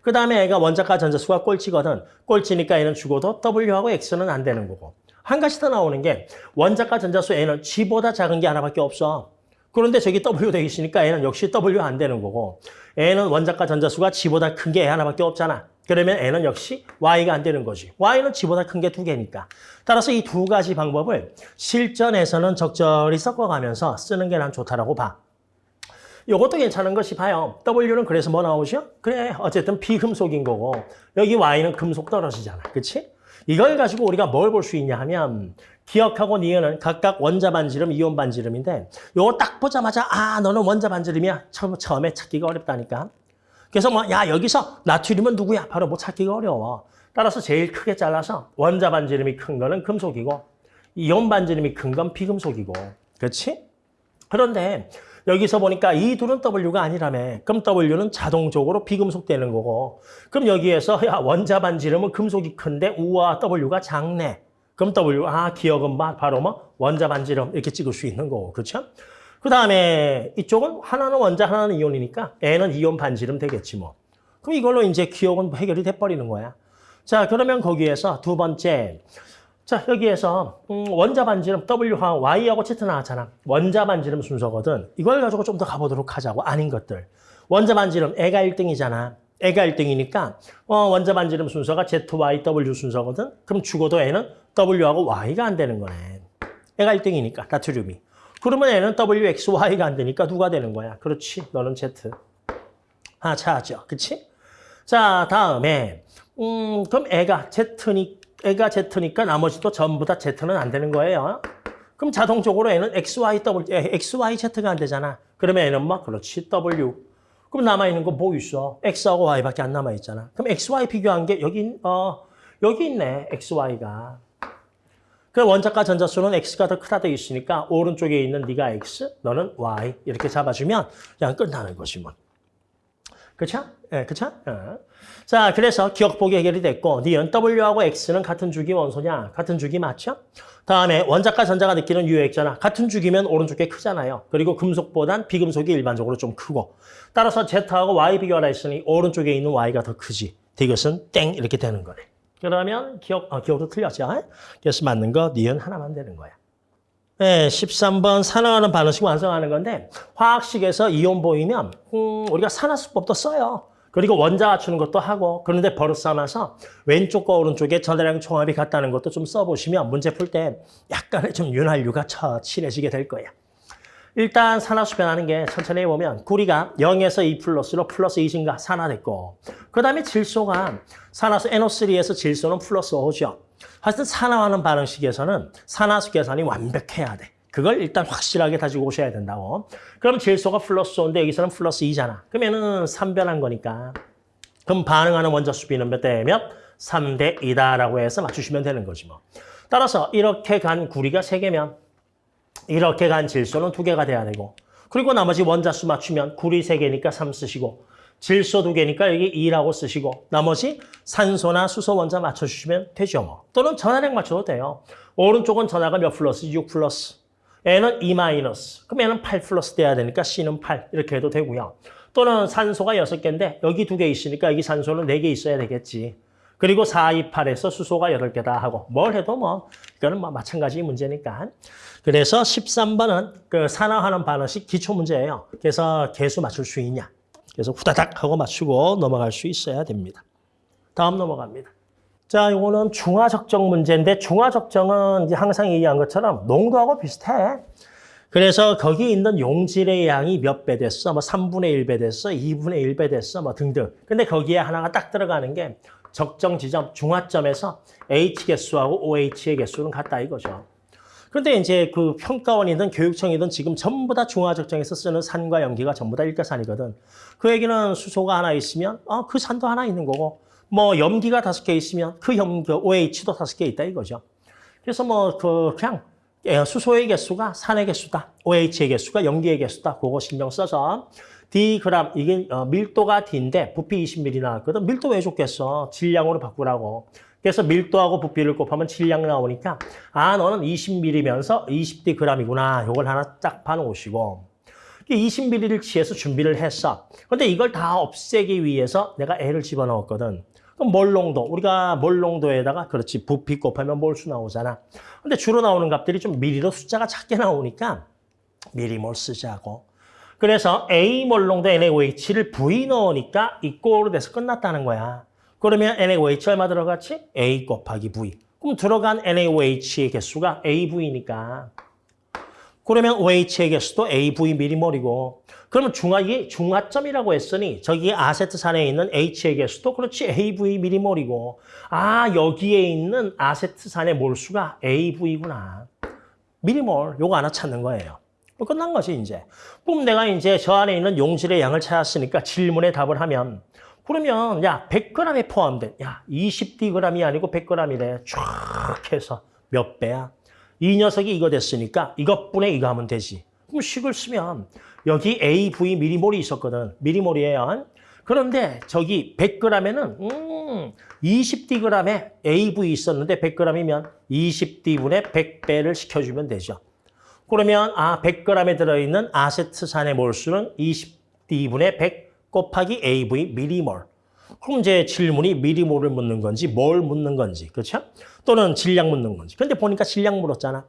그 다음에 얘가 원자가 전자수가 꼴찌거든. 꼴찌니까 얘는 죽어도 W하고 X는 안 되는 거고. 한 가지 더 나오는 게 원자가 전자수 N은 G보다 작은 게 하나밖에 없어. 그런데 저기 W 되어 있으니까 N은 역시 W 안 되는 거고 N은 원자가 전자수가 G보다 큰게 하나밖에 없잖아. 그러면 N은 역시 Y가 안 되는 거지. Y는 G보다 큰 게 두 개니까. 따라서 이 두 가지 방법을 실전에서는 적절히 섞어가면서 쓰는 게 난 좋다라고 봐. 이것도 괜찮은 것이 봐요. W는 그래서 뭐 나오죠? 그래, 어쨌든 비금속인 거고 여기 Y는 금속 떨어지잖아. 그치? 이걸 가지고 우리가 뭘 볼 수 있냐 하면 기억하고 니은은 각각 원자 반지름, 이온 반지름인데 요거 딱 보자마자 아 너는 원자 반지름이야. 처음, 처음에 찾기가 어렵다니까. 그래서 뭐 야 여기서 나트륨은 누구야? 바로 뭐 찾기가 어려워. 따라서 제일 크게 잘라서 원자 반지름이 큰 거는 금속이고 이온 반지름이 큰 건 비금속이고 그렇지? 그런데 여기서 보니까 이 둘은 W가 아니라며. 그럼 W는 자동적으로 비금속 되는 거고. 그럼 여기에서 야 원자 반지름은 금속이 큰데 우와 W가 작네. 그럼 W, 아 기억은 바로 뭐 원자 반지름 이렇게 찍을 수 있는 거고. 그렇죠? 그 다음에 이쪽은 하나는 원자 하나는 이온이니까 N은 이온 반지름 되겠지 뭐. 그럼 이걸로 이제 기억은 해결이 돼버리는 거야. 자 그러면 거기에서 두 번째 자 여기에서 음, 원자 반지름 W와 Y하고 Z 나왔잖아. 원자 반지름 순서거든. 이걸 가지고 좀 더 가보도록 하자고. 아닌 것들. 원자 반지름 애가 1등이잖아. 애가 1등이니까 어, 원자 반지름 순서가 Z, Y, W 순서거든. 그럼 죽어도 애는 W하고 Y가 안 되는 거네. 애가 1등이니까 나트륨이. 그러면 애는 W, X, Y가 안 되니까 누가 되는 거야? 그렇지. 너는 Z. 아, 찾았죠. 그치? 자, 다음에 음, 그럼 애가 Z니, 애가 Z니까 나머지도 전부 다 Z는 안 되는 거예요. 그럼 자동적으로 애는 XY, W, XY, Z가 안 되잖아. 그러면 애는 뭐? 그렇지, W. 그럼 남아있는 거 뭐 있어? X하고 Y밖에 안 남아있잖아. 그럼 XY 비교한 게 여기, 어, 여기 있네, XY가. 그 원자과 전자수는 X가 더 크다 되어 있으니까 오른쪽에 있는 네가 X, 너는 Y 이렇게 잡아주면 그냥 끝나는 거지 뭐. 그쵸? 예, 네, 그쵸? 어. 자, 그래서 기억보기 해결이 됐고 니은 W하고 X는 같은 주기 원소냐? 같은 주기 맞죠? 다음에 원자과 전자가 느끼는 유액잖아. 같은 주기면 오른쪽 게 크잖아요. 그리고 금속보단 비금속이 일반적으로 좀 크고 따라서 Z하고 Y 비교하라 했으니 오른쪽에 있는 Y가 더 크지. 이것은 땡 이렇게 되는 거네. 그러면 기억, 어, 기억도 틀렸죠? 그래서 맞는 거 니은 하나만 되는 거야. 네, 13번 산화하는 반응식 완성하는 건데 화학식에서 이온 보이면 음, 우리가 산화수법도 써요. 그리고 원자 맞추는 것도 하고 그런데 버릇 삼아서 왼쪽과 오른쪽에 전해량 총합이 같다는 것도 좀 써보시면 문제 풀 때 약간의 좀 윤활유가 쳐 친해지게 될 거예요. 일단 산화수 변하는 게 천천히 해보면 구리가 0에서 2 플러스로 플러스 2 증가 산화됐고 그 다음에 질소가 산화수 NO3에서 질소는 플러스 5죠. 하여튼 산화하는 반응식에서는 산화수 계산이 완벽해야 돼. 그걸 일단 확실하게 가지고 오셔야 된다고. 그럼 질소가 플러스 5인데 여기서는 플러스 2잖아. 그러면은 3변한 거니까. 그럼 반응하는 원자 수비는 몇 대 몇? 3대 2다라고 해서 맞추시면 되는 거지 뭐. 따라서 이렇게 간 구리가 3개면 이렇게 간 질소는 2개가 돼야 되고 그리고 나머지 원자수 맞추면 구리 3개니까 3 쓰시고 질소 2개니까 여기 2라고 쓰시고 나머지 산소나 수소 원자 맞춰주시면 되죠. 뭐. 또는 전화량 맞춰도 돼요. 오른쪽은 전화가 몇 플러스? 6 플러스. N은 2 마이너스. 그럼 N은 8 플러스 돼야 되니까 C는 8 이렇게 해도 되고요. 또는 산소가 6개인데 여기 2개 있으니까 여기 산소는 4개 있어야 되겠지. 그리고 4, 2, 8에서 수소가 8개다 하고 뭘 해도 뭐 이거는 뭐 마찬가지 문제니까. 그래서 13번은 그 산화하는 반응식 기초 문제예요. 그래서 개수 맞출 수 있냐. 그래서 후다닥 하고 맞추고 넘어갈 수 있어야 됩니다. 다음 넘어갑니다. 자, 이거는 중화적정 문제인데 중화적정은 이제 항상 얘기한 것처럼 농도하고 비슷해. 그래서 거기 있는 용질의 양이 몇 배 됐어? 뭐 3분의 1배 됐어? 2분의 1배 됐어? 뭐 등등. 근데 거기에 하나가 딱 들어가는 게 적정 지점, 중화점에서 H 개수하고 OH의 개수는 같다 이거죠. 그런데 이제 그 평가원이든 교육청이든 지금 전부 다 중화적정에서 쓰는 산과 염기가 전부 다 일가산이거든. 그 얘기는 수소가 하나 있으면 어, 그 산도 하나 있는 거고 뭐 염기가 다섯 개 있으면 그 염기 OH도 다섯 개 있다 이거죠. 그래서 뭐 그 그냥 예, 수소의 개수가 산의 개수다. OH의 개수가 염기의 개수다. 그거 신경 써서 D 그램 이게 어, 밀도가 D인데 부피 20ml 나왔거든. 밀도 왜 줬겠어? 질량으로 바꾸라고. 그래서 밀도하고 부피를 곱하면 질량 나오니까 아 너는 20ml면서 20D g이구나. 요걸 하나 딱 봐놓으시고 20ml를 취해서 준비를 했어. 근데 이걸 다 없애기 위해서 내가 L을 집어넣었거든. 그럼 몰 농도 우리가 몰 농도에다가 그렇지 부피 곱하면 몰수 나오잖아. 근데 주로 나오는 값들이 좀 미리로 숫자가 작게 나오니까 미리몰 쓰자고. 그래서 A 몰 농도 NaOH를 V 넣으니까 이 꼴로 돼서 끝났다는 거야. 그러면 NaOH 얼마 들어갔지? A 곱하기 V. 그럼 들어간 NaOH의 개수가 AV니까. 그러면 OH의 개수도 AV 미리몰이고 그러면 중화기 중화점이라고 했으니 저기 아세트산에 있는 H의 개수도 그렇지 AV 미리몰이고 아 여기에 있는 아세트산의 몰수가 AV구나. 미리몰 요거 하나 찾는 거예요. 뭐 끝난 거지 이제. 그럼 내가 이제 저 안에 있는 용질의 양을 찾았으니까 질문에 답을 하면 그러면 야 100g에 포함된 야 20dg이 아니고 100g이래 쫙 해서 몇 배야? 이 녀석이 이거 됐으니까 이것분에 이거 하면 되지. 그럼 식을 쓰면 여기 AV 미리몰이 있었거든. 미리몰이에요. 그런데 저기 100g에는 음 20dg에 AV 있었는데 100g이면 20d분의 100배를 시켜주면 되죠. 그러면 아 100g에 들어있는 아세트산의 몰수는 20d분의 100 곱하기 AV 미리몰. 그럼 이제 질문이 미리몰을 묻는 건지 뭘 묻는 건지 그렇죠? 또는 질량 묻는 건지. 근데 보니까 질량 물었잖아.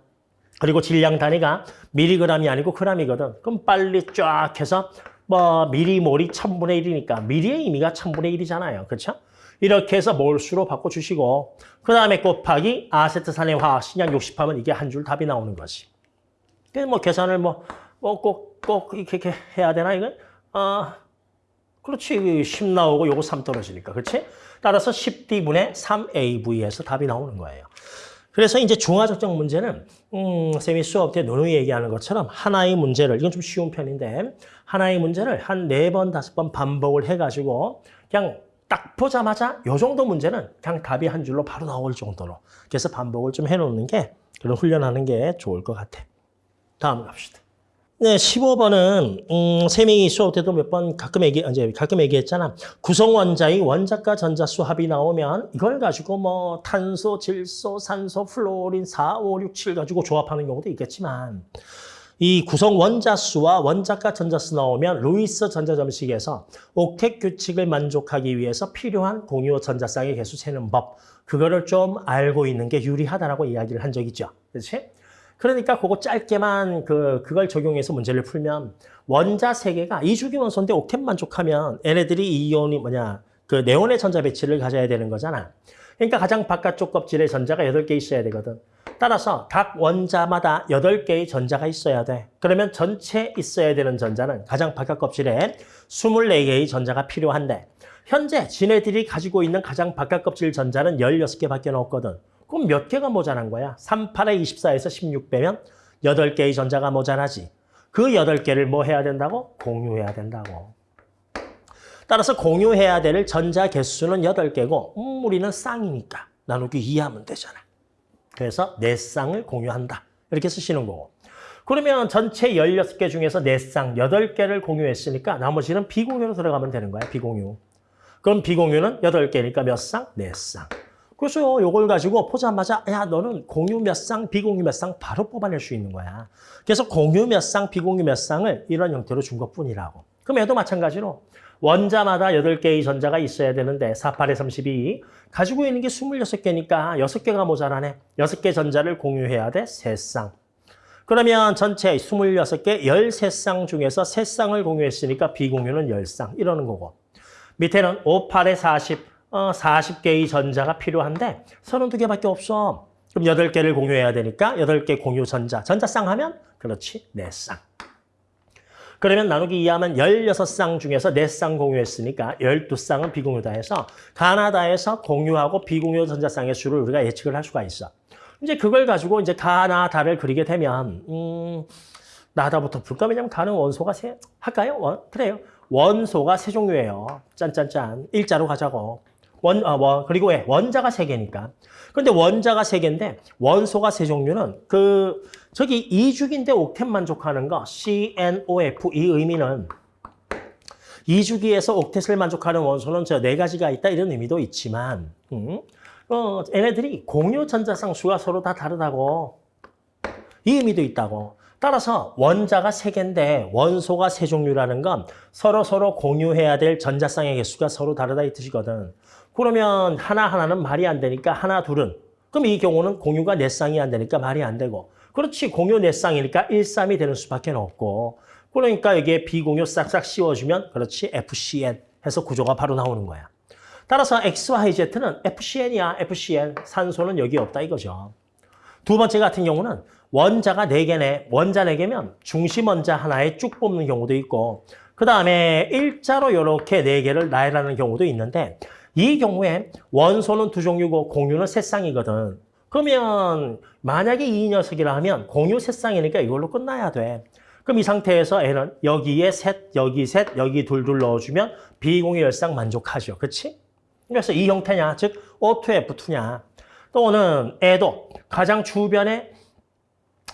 그리고 질량 단위가 미리그램이 아니고 그램이거든. 그럼 빨리 쫙 해서 뭐 미리몰이 천분의 일이니까 미리의 의미가 천분의 일이잖아요. 그렇죠? 이렇게 해서 몰수로 바꿔주시고 그 다음에 곱하기 아세트산의 화학식량 60하면 이게 한 줄 답이 나오는 거지. 그래서 뭐 계산을 뭐 꼭꼭 이렇게 해야 되나 이건? 어, 그렇지. 10 나오고 요거 3 떨어지니까. 그렇지? 따라서 10D분의 3AV에서 답이 나오는 거예요. 그래서 이제 중화적정 문제는 음, 쌤이 수업 때 누누이 얘기하는 것처럼 하나의 문제를 이건 좀 쉬운 편인데 하나의 문제를 한 네 번 다섯 번 반복을 해가지고 그냥 딱 보자마자 요 정도 문제는 그냥 답이 한 줄로 바로 나올 정도로 그래서 반복을 좀 해놓는 게 그런 훈련하는 게 좋을 것 같아. 다음 갑시다. 네, 15번은 음, 쌤이 수업 때도 몇 번 가끔 얘기 이제 가끔 얘기했잖아. 구성 원자의 원자가 전자수 합이 나오면 이걸 가지고 뭐 탄소, 질소, 산소, 플로린 4, 5, 6, 7 가지고 조합하는 경우도 있겠지만 이 구성 원자수와 원자가 전자수 나오면 루이스 전자점식에서 옥텟 규칙을 만족하기 위해서 필요한 공유 전자쌍의 개수 세는 법 그거를 좀 알고 있는 게 유리하다라고 이야기를 한적 있죠. 그렇지? 그러니까 그거 짧게만 그, 그걸 적용해서 문제를 풀면 원자 세 개가 이주기 원소인데 옥텟 만족하면 얘네들이 이 이온이 뭐냐 그 네온의 전자 배치를 가져야 되는 거잖아. 그러니까 가장 바깥쪽 껍질에 전자가 8개 있어야 되거든. 따라서 각 원자마다 8개의 전자가 있어야 돼. 그러면 전체 있어야 되는 전자는 가장 바깥 껍질에 24개의 전자가 필요한데 현재 지네들이 가지고 있는 가장 바깥 껍질 전자는 16개밖에 없거든. 그럼 몇 개가 모자란 거야? 3, 8에 24에서 16 빼면 8개의 전자가 모자라지. 그 8개를 뭐 해야 된다고? 공유해야 된다고. 따라서 공유해야 될 전자 개수는 8개고 음, 우리는 쌍이니까 나누기 2 하면 되잖아. 그래서 4쌍을 공유한다. 이렇게 쓰시는 거고. 그러면 전체 16개 중에서 4쌍, 8개를 공유했으니까 나머지는 비공유로 들어가면 되는 거야, 비공유. 그럼 비공유는 8개니까 몇 쌍? 4쌍. 그래서 요걸 가지고 보자마자 야 너는 공유 몇 쌍, 비공유 몇 쌍 바로 뽑아낼 수 있는 거야. 그래서 공유 몇 쌍, 비공유 몇 쌍을 이런 형태로 준 것뿐이라고. 그럼 얘도 마찬가지로 원자마다 8개의 전자가 있어야 되는데 4, 8에 32 가지고 있는 게 26개니까 6개가 모자라네. 6개 전자를 공유해야 돼. 3쌍. 그러면 전체 26개, 13쌍 중에서 3쌍을 공유했으니까 비공유는 10쌍 이러는 거고. 밑에는 5, 8에 40, 어, 40개의 전자가 필요한데 32개밖에 없어. 그럼 8개를 공유해야 되니까 8개 공유 전자. 전자쌍 하면 그렇지, 4쌍. 그러면 나누기 2하면 16쌍 중에서 4쌍 공유했으니까 12쌍은 비공유다 해서 가나다에서 공유하고 비공유 전자쌍의 수를 우리가 예측을 할 수가 있어. 이제 그걸 가지고 이제 가나다를 그리게 되면 음, 나다부터 볼까? 왜냐면 가는 원소가 세 할까요? 원, 그래요. 원소가 세 종류예요. 짠짠짠. 일자로 가자고. 원, 아, 원, 그리고 왜? 원자가 세 개니까. 그런데 원자가 세 개인데 원소가 세 종류는 그 저기 이주기인데 옥텟 만족하는 거 CNOF 이 의미는 이주기에서 옥텟을 만족하는 원소는 저 네 가지가 있다 이런 의미도 있지만 음, 어, 얘네들이 공유 전자쌍 수가 서로 다 다르다고 이 의미도 있다고. 따라서 원자가 세 개인데 원소가 세 종류라는 건 서로 서로 공유해야 될 전자쌍의 개수가 서로 다르다 이 뜻이거든. 그러면 하나하나는 말이 안 되니까 하나, 둘은. 그럼 이 경우는 공유가 네 쌍이 안 되니까 말이 안 되고. 그렇지, 공유 네 쌍이니까 1, 3이 되는 수밖에 없고. 그러니까 여기에 비공유 싹싹 씌워주면 그렇지, FCN 해서 구조가 바로 나오는 거야. 따라서 XYZ는 FCN이야, FCN. 산소는 여기 없다 이거죠. 두 번째 같은 경우는 원자가 네개네 원자 네개면 중심 원자 하나에 쭉 뽑는 경우도 있고 그 다음에 일자로 이렇게 네개를 나열하는 경우도 있는데 이 경우에 원소는 두 종류고 공유는 세 쌍이거든. 그러면 만약에 이 녀석이라 하면 공유 세 쌍이니까 이걸로 끝나야 돼. 그럼 이 상태에서 N은 여기에 셋, 여기 셋, 여기 둘둘 넣어주면 비공유 열쌍 만족하죠. 그렇지? 그래서 이 형태냐, 즉 O2F2냐. 또는 애도 가장 주변에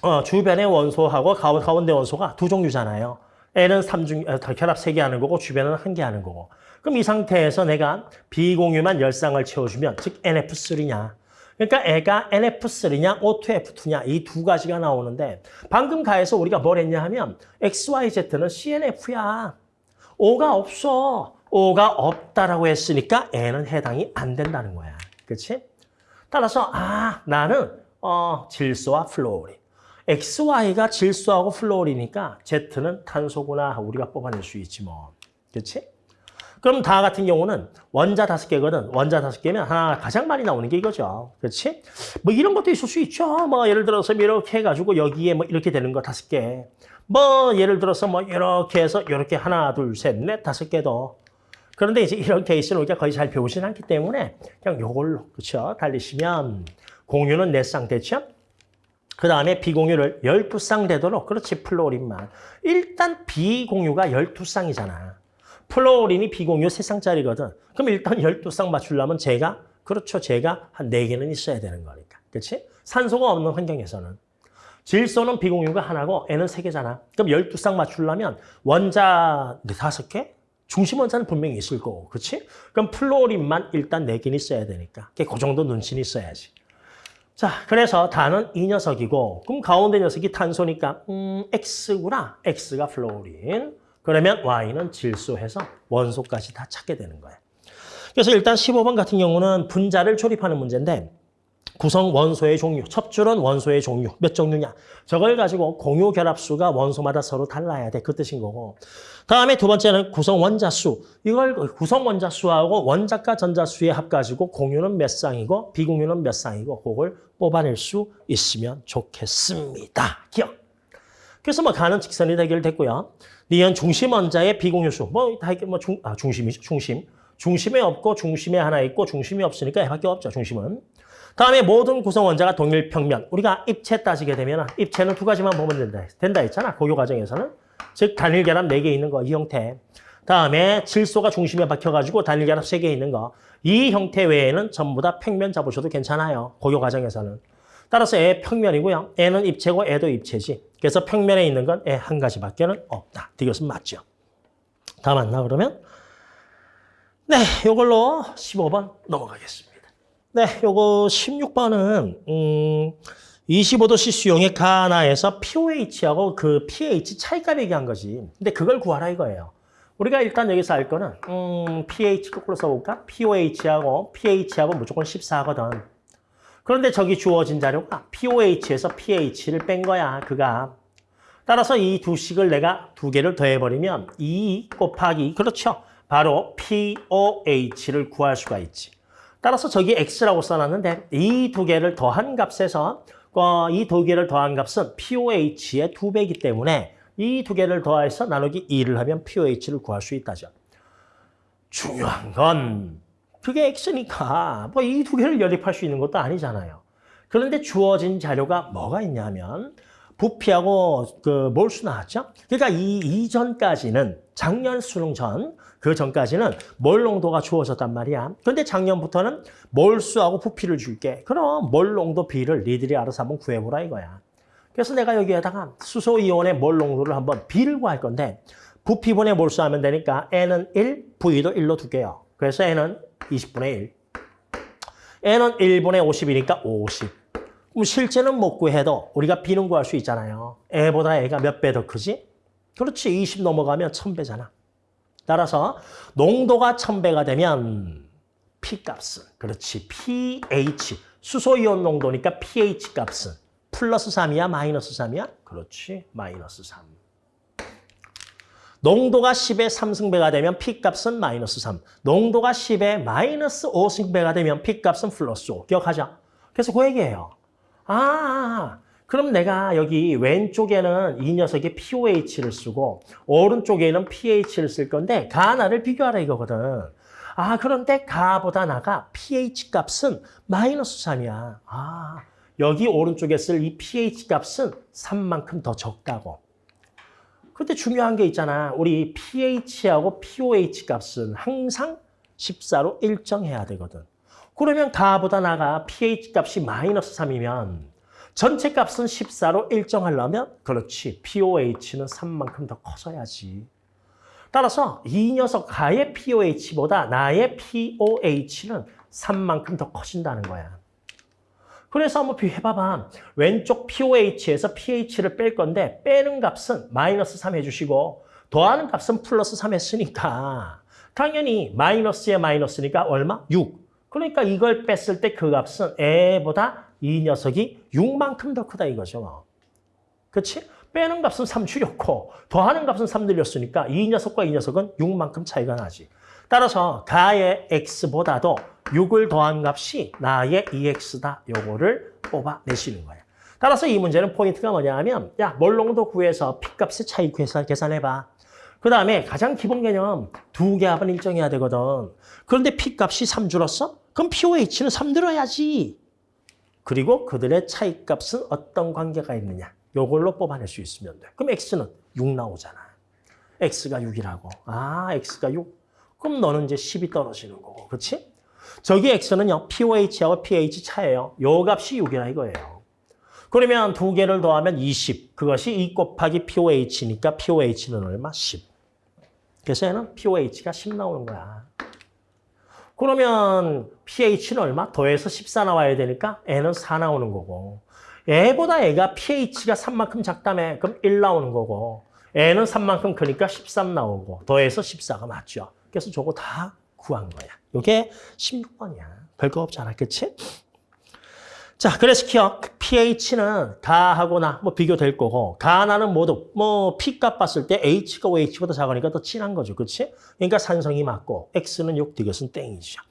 어, 주변의 원소하고 가운- 가운데 원소가 두 종류잖아요. N은 삼중 어, 결합 세개 하는 거고 주변은 한 개 하는 거고. 그럼 이 상태에서 내가 비공유만 열쌍을 채워주면 즉 NF3냐. 그러니까 애가 NF3냐 O2F2냐 이 두 가지가 나오는데 방금 가에서 우리가 뭘 했냐 하면 XYZ는 CNF야. O가 없어. O가 없다라고 했으니까 N은 해당이 안 된다는 거야. 그렇지? 따라서 아 나는 어, 질소와 플로린. XY가 질소하고 플로린이니까 Z는 탄소구나 우리가 뽑아낼 수 있지 뭐. 그렇지? 그럼 다 같은 경우는 원자 다섯 개거든. 원자 다섯 개면 하나 가장 많이 나오는 게 이거죠. 그렇지? 뭐 이런 것도 있을 수 있죠. 뭐 예를 들어서 이렇게 해가지고 여기에 뭐 이렇게 되는 거 다섯 개. 뭐 예를 들어서 뭐 이렇게 해서 이렇게 하나, 둘, 셋, 넷, 다섯 개도. 그런데 이제 이런 케이스는 우리가 거의 잘 배우진 않기 때문에 그냥 요걸로 그렇죠. 달리시면 공유는 네쌍 됐죠? 그 다음에 비공유를 12쌍 되도록 그렇지 플로린만. 일단 비공유가 12쌍이잖아. 플로린이 비공유 3쌍짜리거든. 그럼 일단 12쌍 맞추려면 제가 그렇죠. 제가 한 4개는 있어야 되는 거니까. 그렇지? 산소가 없는 환경에서는. 질소는 비공유가 하나고 N은 3개잖아. 그럼 12쌍 맞추려면 원자 5개? 중심 원자는 분명히 있을 거고. 그렇지? 그럼 플로린만 일단 4개는 있어야 되니까. 그 정도 눈치는 있어야지. 자, 그래서 단은 이 녀석이고, 그럼 가운데 녀석이 탄소니까, 음, X구나. X가 플로린. 그러면 Y는 질소해서 원소까지 다 찾게 되는 거예요. 그래서 일단 15번 같은 경우는 분자를 조립하는 문제인데, 구성 원소의 종류, 첩줄은 원소의 종류, 몇 종류냐. 저걸 가지고 공유 결합수가 원소마다 서로 달라야 돼. 그 뜻인 거고. 다음에 두 번째는 구성 원자 수. 이걸 구성 원자 수하고 원자과 전자 수의 합 가지고 공유는 몇 쌍이고 비공유는 몇 쌍이고 그걸 뽑아낼 수 있으면 좋겠습니다. 기억. 그래서 뭐 가는 직선이 해결됐고요. 니은 중심 원자의 비공유수. 뭐 다 이게 뭐 중, 아, 중심이죠. 중심. 중심에 없고 중심에 하나 있고 중심이 없으니까 얘밖에 없죠. 중심은. 다음에 모든 구성 원자가 동일 평면. 우리가 입체 따지게 되면 입체는 두 가지만 보면 된다. 된다 했잖아. 고교 과정에서는. 즉 단일 결합 네 개 있는 거 이 형태. 다음에 질소가 중심에 박혀가지고 단일 결합 세 개 있는 거. 이 형태 외에는 전부 다 평면 잡으셔도 괜찮아요. 고교 과정에서는. 따라서 애 평면이고요. 애는 입체고 애도 입체지. 그래서 평면에 있는 건 애 한 가지밖에는 없다. 이것은 맞죠. 다 맞나 그러면? 네, 이걸로 15번 넘어가겠습니다. 네, 요거 16번은 음 25도씨 수용의 가나에서 pOH하고 그 pH 차이값 얘기한 거지. 근데 그걸 구하라 이거예요. 우리가 일단 여기서 알 거는 음 pH 거꾸로 써볼까? pOH하고 pH하고 무조건 14거든. 그런데 저기 주어진 자료가 pOH에서 pH를 뺀 거야, 그가. 따라서 이 두 식을 내가 두 개를 더해버리면 2 곱하기, 그렇죠. 바로 pOH를 구할 수가 있지. 따라서 저기 x라고 써놨는데 이 두 개를 더한 값에서 어, 이두 개를 더한 값은 pOH의 두 배이기 때문에 이 두 개를 더해서 나누기 2를 하면 pOH를 구할 수 있다죠. 중요한 건 그게 x니까 뭐 이 두 개를 연립할 수 있는 것도 아니잖아요. 그런데 주어진 자료가 뭐가 있냐면 부피하고 그 몰수 나왔죠? 그러니까 이 이전까지는 작년 수능 전, 그 전까지는 몰 농도가 주어졌단 말이야. 근데 작년부터는 몰수하고 부피를 줄게. 그럼 몰 농도 비를 니들이 알아서 한번 구해보라 이거야. 그래서 내가 여기에다가 수소이온의 몰 농도를 한번 비를 구할 건데 부피분의 몰수하면 되니까 N은 1, V도 1로 두게요. 그래서 N은 20분의 1. N은 1분의 50이니까 50. 그럼 실제는 못 구해도 우리가 B는 구할 수 있잖아요. 애보다 애가 몇 배 더 크지? 그렇지. 20 넘어가면 1000배잖아. 따라서 농도가 1000배가 되면 P값은 그렇지. pH. 수소이온 농도니까 pH 값은 플러스 3이야? 마이너스 3이야? 그렇지. 마이너스 3. 농도가 10의 3승배가 되면 P값은 마이너스 3. 농도가 10의 마이너스 5승배가 되면 P값은 플러스 5. 기억하자. 그래서 그 얘기예요. 아, 그럼 내가 여기 왼쪽에는 이 녀석이 pOH를 쓰고 오른쪽에는 pH를 쓸 건데 가 나를 비교하라 이거거든. 아, 그런데 가보다 나가 pH 값은 마이너스 3이야. 아, 여기 오른쪽에 쓸 이 pH 값은 3만큼 더 적다고. 근데 중요한 게 있잖아. 우리 pH하고 pOH 값은 항상 14로 일정해야 되거든. 그러면 가보다 나가 pH 값이 마이너스 3이면 전체 값은 14로 일정하려면 그렇지. pOH는 3만큼 더 커져야지. 따라서 이 녀석 가의 pOH보다 나의 pOH는 3만큼 더 커진다는 거야. 그래서 한번 비해봐봐. 왼쪽 pOH에서 pH를 뺄 건데 빼는 값은 마이너스 3 해주시고 더하는 값은 플러스 3 했으니까 당연히 마이너스에 마이너스니까 얼마? 6. 그러니까 이걸 뺐을 때 그 값은 애보다 이 녀석이 6만큼 더 크다 이거죠. 그렇지? 빼는 값은 3 줄였고 더하는 값은 3 늘렸으니까 이 녀석과 이 녀석은 6만큼 차이가 나지. 따라서 가의 x보다도 6을 더한 값이 나의 2x다. 요거를 뽑아내시는 거예요. 따라서 이 문제는 포인트가 뭐냐 하면 야, 몰롱도 구해서 P값의 차이 계산해봐. 그 다음에 가장 기본 개념 두 개 합은 일정해야 되거든. 그런데 P값이 3 줄었어? 그럼 pOH는 3 들어야지. 그리고 그들의 차이값은 어떤 관계가 있느냐. 요걸로 뽑아낼 수 있으면 돼. 그럼 X는 6 나오잖아. X가 6이라고. 아, X가 6. 그럼 너는 이제 10이 떨어지는 거고. 그렇지? 저기 X는요. pOH하고 pH 차예요. 요 값이 6이라 이거예요. 그러면 두 개를 더하면 20. 그것이 2 곱하기 pOH니까 pOH는 얼마? 10. 그래서 얘는 pOH가 10 나오는 거야. 그러면 pH는 얼마? 더해서 14 나와야 되니까 N은 4 나오는 거고 애보다 애가 pH가 3만큼 작다며 그럼 1 나오는 거고 N은 3만큼 크니까 13 나오고 더해서 14가 맞죠. 그래서 저거 다 구한 거야. 이게 16번이야. 별거 없잖아. 그치? 자, 그래서 기억 pH는 가하고나 뭐 비교될 거고 가나는 모두 뭐 P 값 봤을 때 H가 OH보다 작으니까 더 진한 거죠. 그렇지? 그러니까 산성이 맞고 X는 6, 디귿은 땡이죠.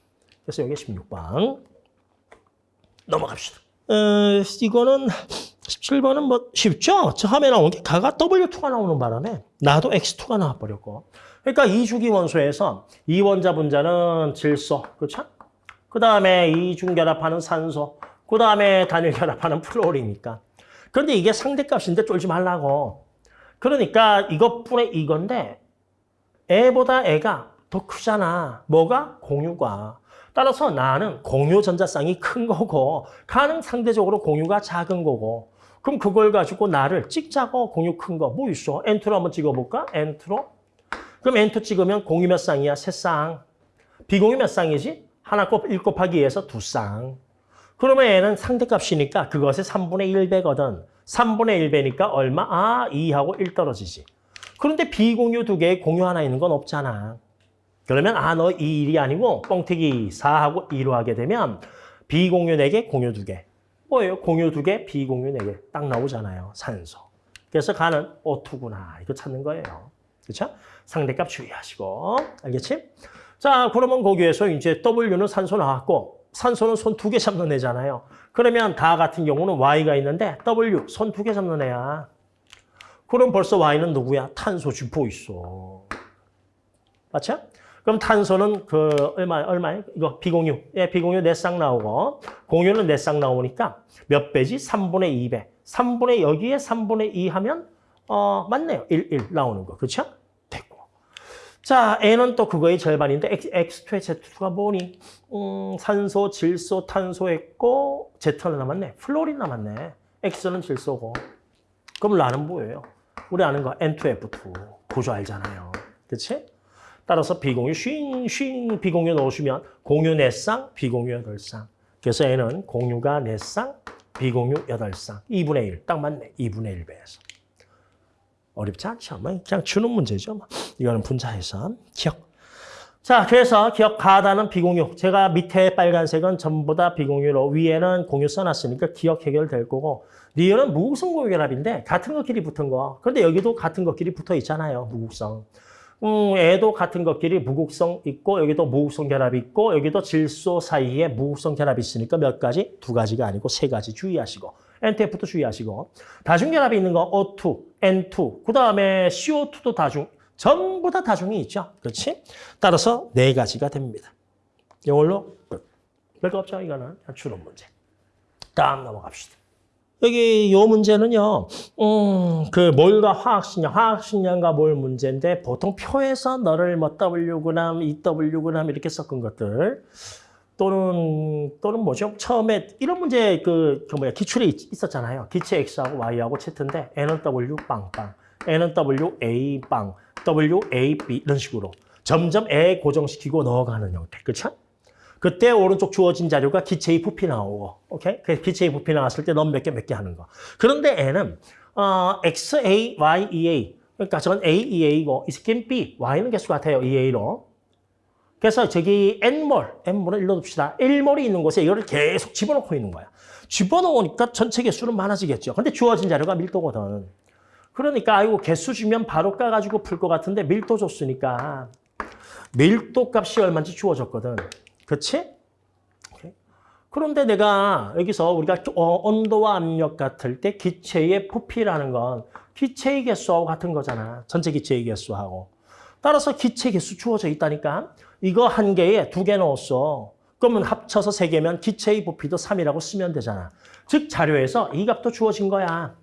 그래서 여기 16번 넘어갑시다. 어, 이거는 17번은 뭐 쉽죠? 처음에 나온 게 가가 W2가 나오는 바람에 나도 X2가 나와버렸고 그러니까 이주기 원소에서 이원자 분자는 질소, 그렇죠? 그 다음에 이중 결합하는 산소, 그 다음에 단일 결합하는 플로리니까. 그런데 이게 상대값인데 쫄지 말라고. 그러니까 이것뿐에 이건데 애보다 애가 더 크잖아. 뭐가? 공유가. 따라서 나는 공유 전자쌍이 큰 거고 가는 상대적으로 공유가 작은 거고 그럼 그걸 가지고 나를 찍자고 공유 큰 거 뭐 있어? N2로 한번 찍어볼까? N2로? 그럼 N2 찍으면 공유 몇 쌍이야? 세 쌍. 비공유 몇 쌍이지? 하나 곱 1 곱하기 2에서 두 쌍. 그러면 얘는 상대값이니까 그것의 3분의 1배거든. 3분의 1배니까 얼마? 아, 2하고 1 떨어지지. 그런데 비공유 두 개에 공유 하나 있는 건 없잖아. 그러면 아, 너 2, 1이 아니고 뻥튀기 4하고 2로 하게 되면 비공유 4개, 공유 2개. 뭐예요? 공유 2개, 비공유 4개. 딱 나오잖아요. 산소. 그래서 가는 O2구나. 이거 찾는 거예요. 그렇죠? 상대값 주의하시고. 알겠지? 자, 그러면 거기에서 이제 W는 산소 나왔고 산소는 손 두 개 잡는 애잖아요. 그러면 다 같은 경우는 Y가 있는데 W 손 두 개 잡는 애야. 그럼 벌써 Y는 누구야? 탄소 주포 있어. 맞죠? 그럼 탄소는 그 얼마 얼마에 이거 비공유. 예, 비공유 네 쌍 나오고 공유는 네 쌍 나오니까 몇 배지? 3분의 2배. 3분의 여기에 3분의 2 하면 어, 맞네요. 1, 1 나오는 거. 그렇죠? 자, N은 또 그거의 절반인데 X, X2의 Z2가 뭐니? 음, 산소, 질소, 탄소 했고 Z는 남았네. 플로린 남았네. X는 질소고. 그럼 나는 뭐예요? 우리 아는 거 N2F2. 구조 알잖아요. 그렇지? 따라서 비공유 쉰, 쉰 비공유 넣으시면 공유 4쌍, 비공유 8쌍. 그래서 N은 공유가 4쌍, 비공유 8쌍. 2분의 1. 딱 맞네. 2분의 1배에서. 어렵지 않죠. 뭐 그냥 주는 문제죠. 뭐. 이거는 분자해서 기억. 자, 그래서 기억 가다는 비공유. 제가 밑에 빨간색은 전부 다 비공유로 위에는 공유 써놨으니까 기억 해결될 거고 리을은 무극성 공유결합인데 같은 것끼리 붙은 거. 그런데 여기도 같은 것끼리 붙어 있잖아요. 무극성. 음, 얘도 같은 것끼리 무극성 있고 여기도 무극성 결합이 있고 여기도 질소 사이에 무극성 결합이 있으니까 몇 가지? 두 가지가 아니고 세 가지 주의하시고 NTF도 주의하시고 다중결합이 있는 거 O2, N2, 그 다음에 CO2도 다중, 전부 다 다중이 있죠. 그렇지? 따라서 네 가지가 됩니다. 이걸로 끝. 별거 없죠, 이거는. 추론 문제. 다음 넘어갑시다. 여기 요 문제는요, 음, 그 몰과 화학식량, 화학식량과 몰 문제인데 보통 표에서 너를 뭐 W그램, 2W그램 이렇게 섞은 것들 또는 또는 뭐죠? 처음에 이런 문제 그, 그 뭐야 기출이 있- 있었잖아요. 기체 X하고 Y하고 Z인데 N은 W 빵빵, N은 W A 빵, W A B 이런 식으로 점점 애 고정시키고 넣어가는 형태, 그렇죠? 그때 오른쪽 주어진 자료가 기체의 부피 나오고, 오케이? 그 기체의 부피 나왔을 때 넌 몇 개 몇 개 하는 거. 그런데 N은 어, X, A, Y, E, A. 그러니까 저건 A, E, A고 이 새끼는 B, Y는 개수 같아요. E, A로. 그래서 저기 N몰, N몰을 일러둡시다. 1몰이 있는 곳에 이거를 계속 집어넣고 있는 거야. 집어넣으니까 전체 개수는 많아지겠죠. 근데 주어진 자료가 밀도거든. 그러니까 아이고 개수 주면 바로 까가지고 풀 것 같은데 밀도 줬으니까 밀도 값이 얼마인지 주어졌거든. 그렇지? 그런데 내가 여기서 우리가 어, 온도와 압력 같을 때 기체의 부피라는 건 기체의 개수하고 같은 거잖아. 전체 기체의 개수하고. 따라서 기체 개수 주어져 있다니까. 이거 한 개에 두 개 넣었어. 그러면 합쳐서 세 개면 기체의 부피도 3이라고 쓰면 되잖아. 즉 자료에서 이 값도 주어진 거야.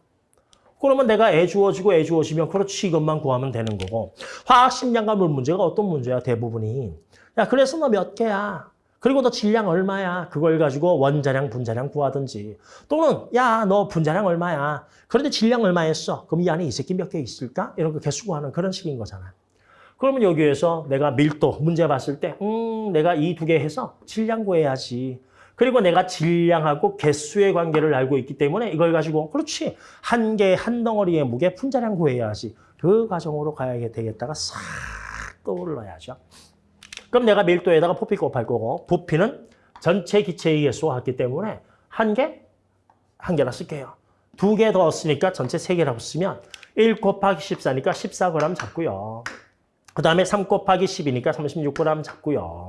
그러면 내가 애 주어지고 애 주어지면 그렇지 이것만 구하면 되는 거고. 화학 식량과 물 문제가 어떤 문제야 대부분이? 야 그래서 너 몇 개야? 그리고 너 질량 얼마야? 그걸 가지고 원자량 분자량 구하든지. 또는 야 너 분자량 얼마야? 그런데 질량 얼마 했어? 그럼 이 안에 이 새끼 몇 개 있을까? 이런 거 개수 구하는 그런 식인 거잖아 그러면 여기에서 내가 밀도 문제 봤을 때 음, 내가 이 두 개 해서 질량 구해야지 그리고 내가 질량하고 개수의 관계를 알고 있기 때문에 이걸 가지고 그렇지 한개한 덩어리의 무게 분자량 구해야지 그 과정으로 가야 되겠다가 싹 떠올라야죠. 그럼 내가 밀도에다가 부피 곱할 거고 부피는 전체 기체의 개수와 같기 때문에 한 개, 한 개나 쓸게요. 두 개 더 쓰니까 전체 세 개라고 쓰면 1 곱하기 14니까 14g 잡고요. 그 다음에 3 곱하기 10이니까 36g 잡고요.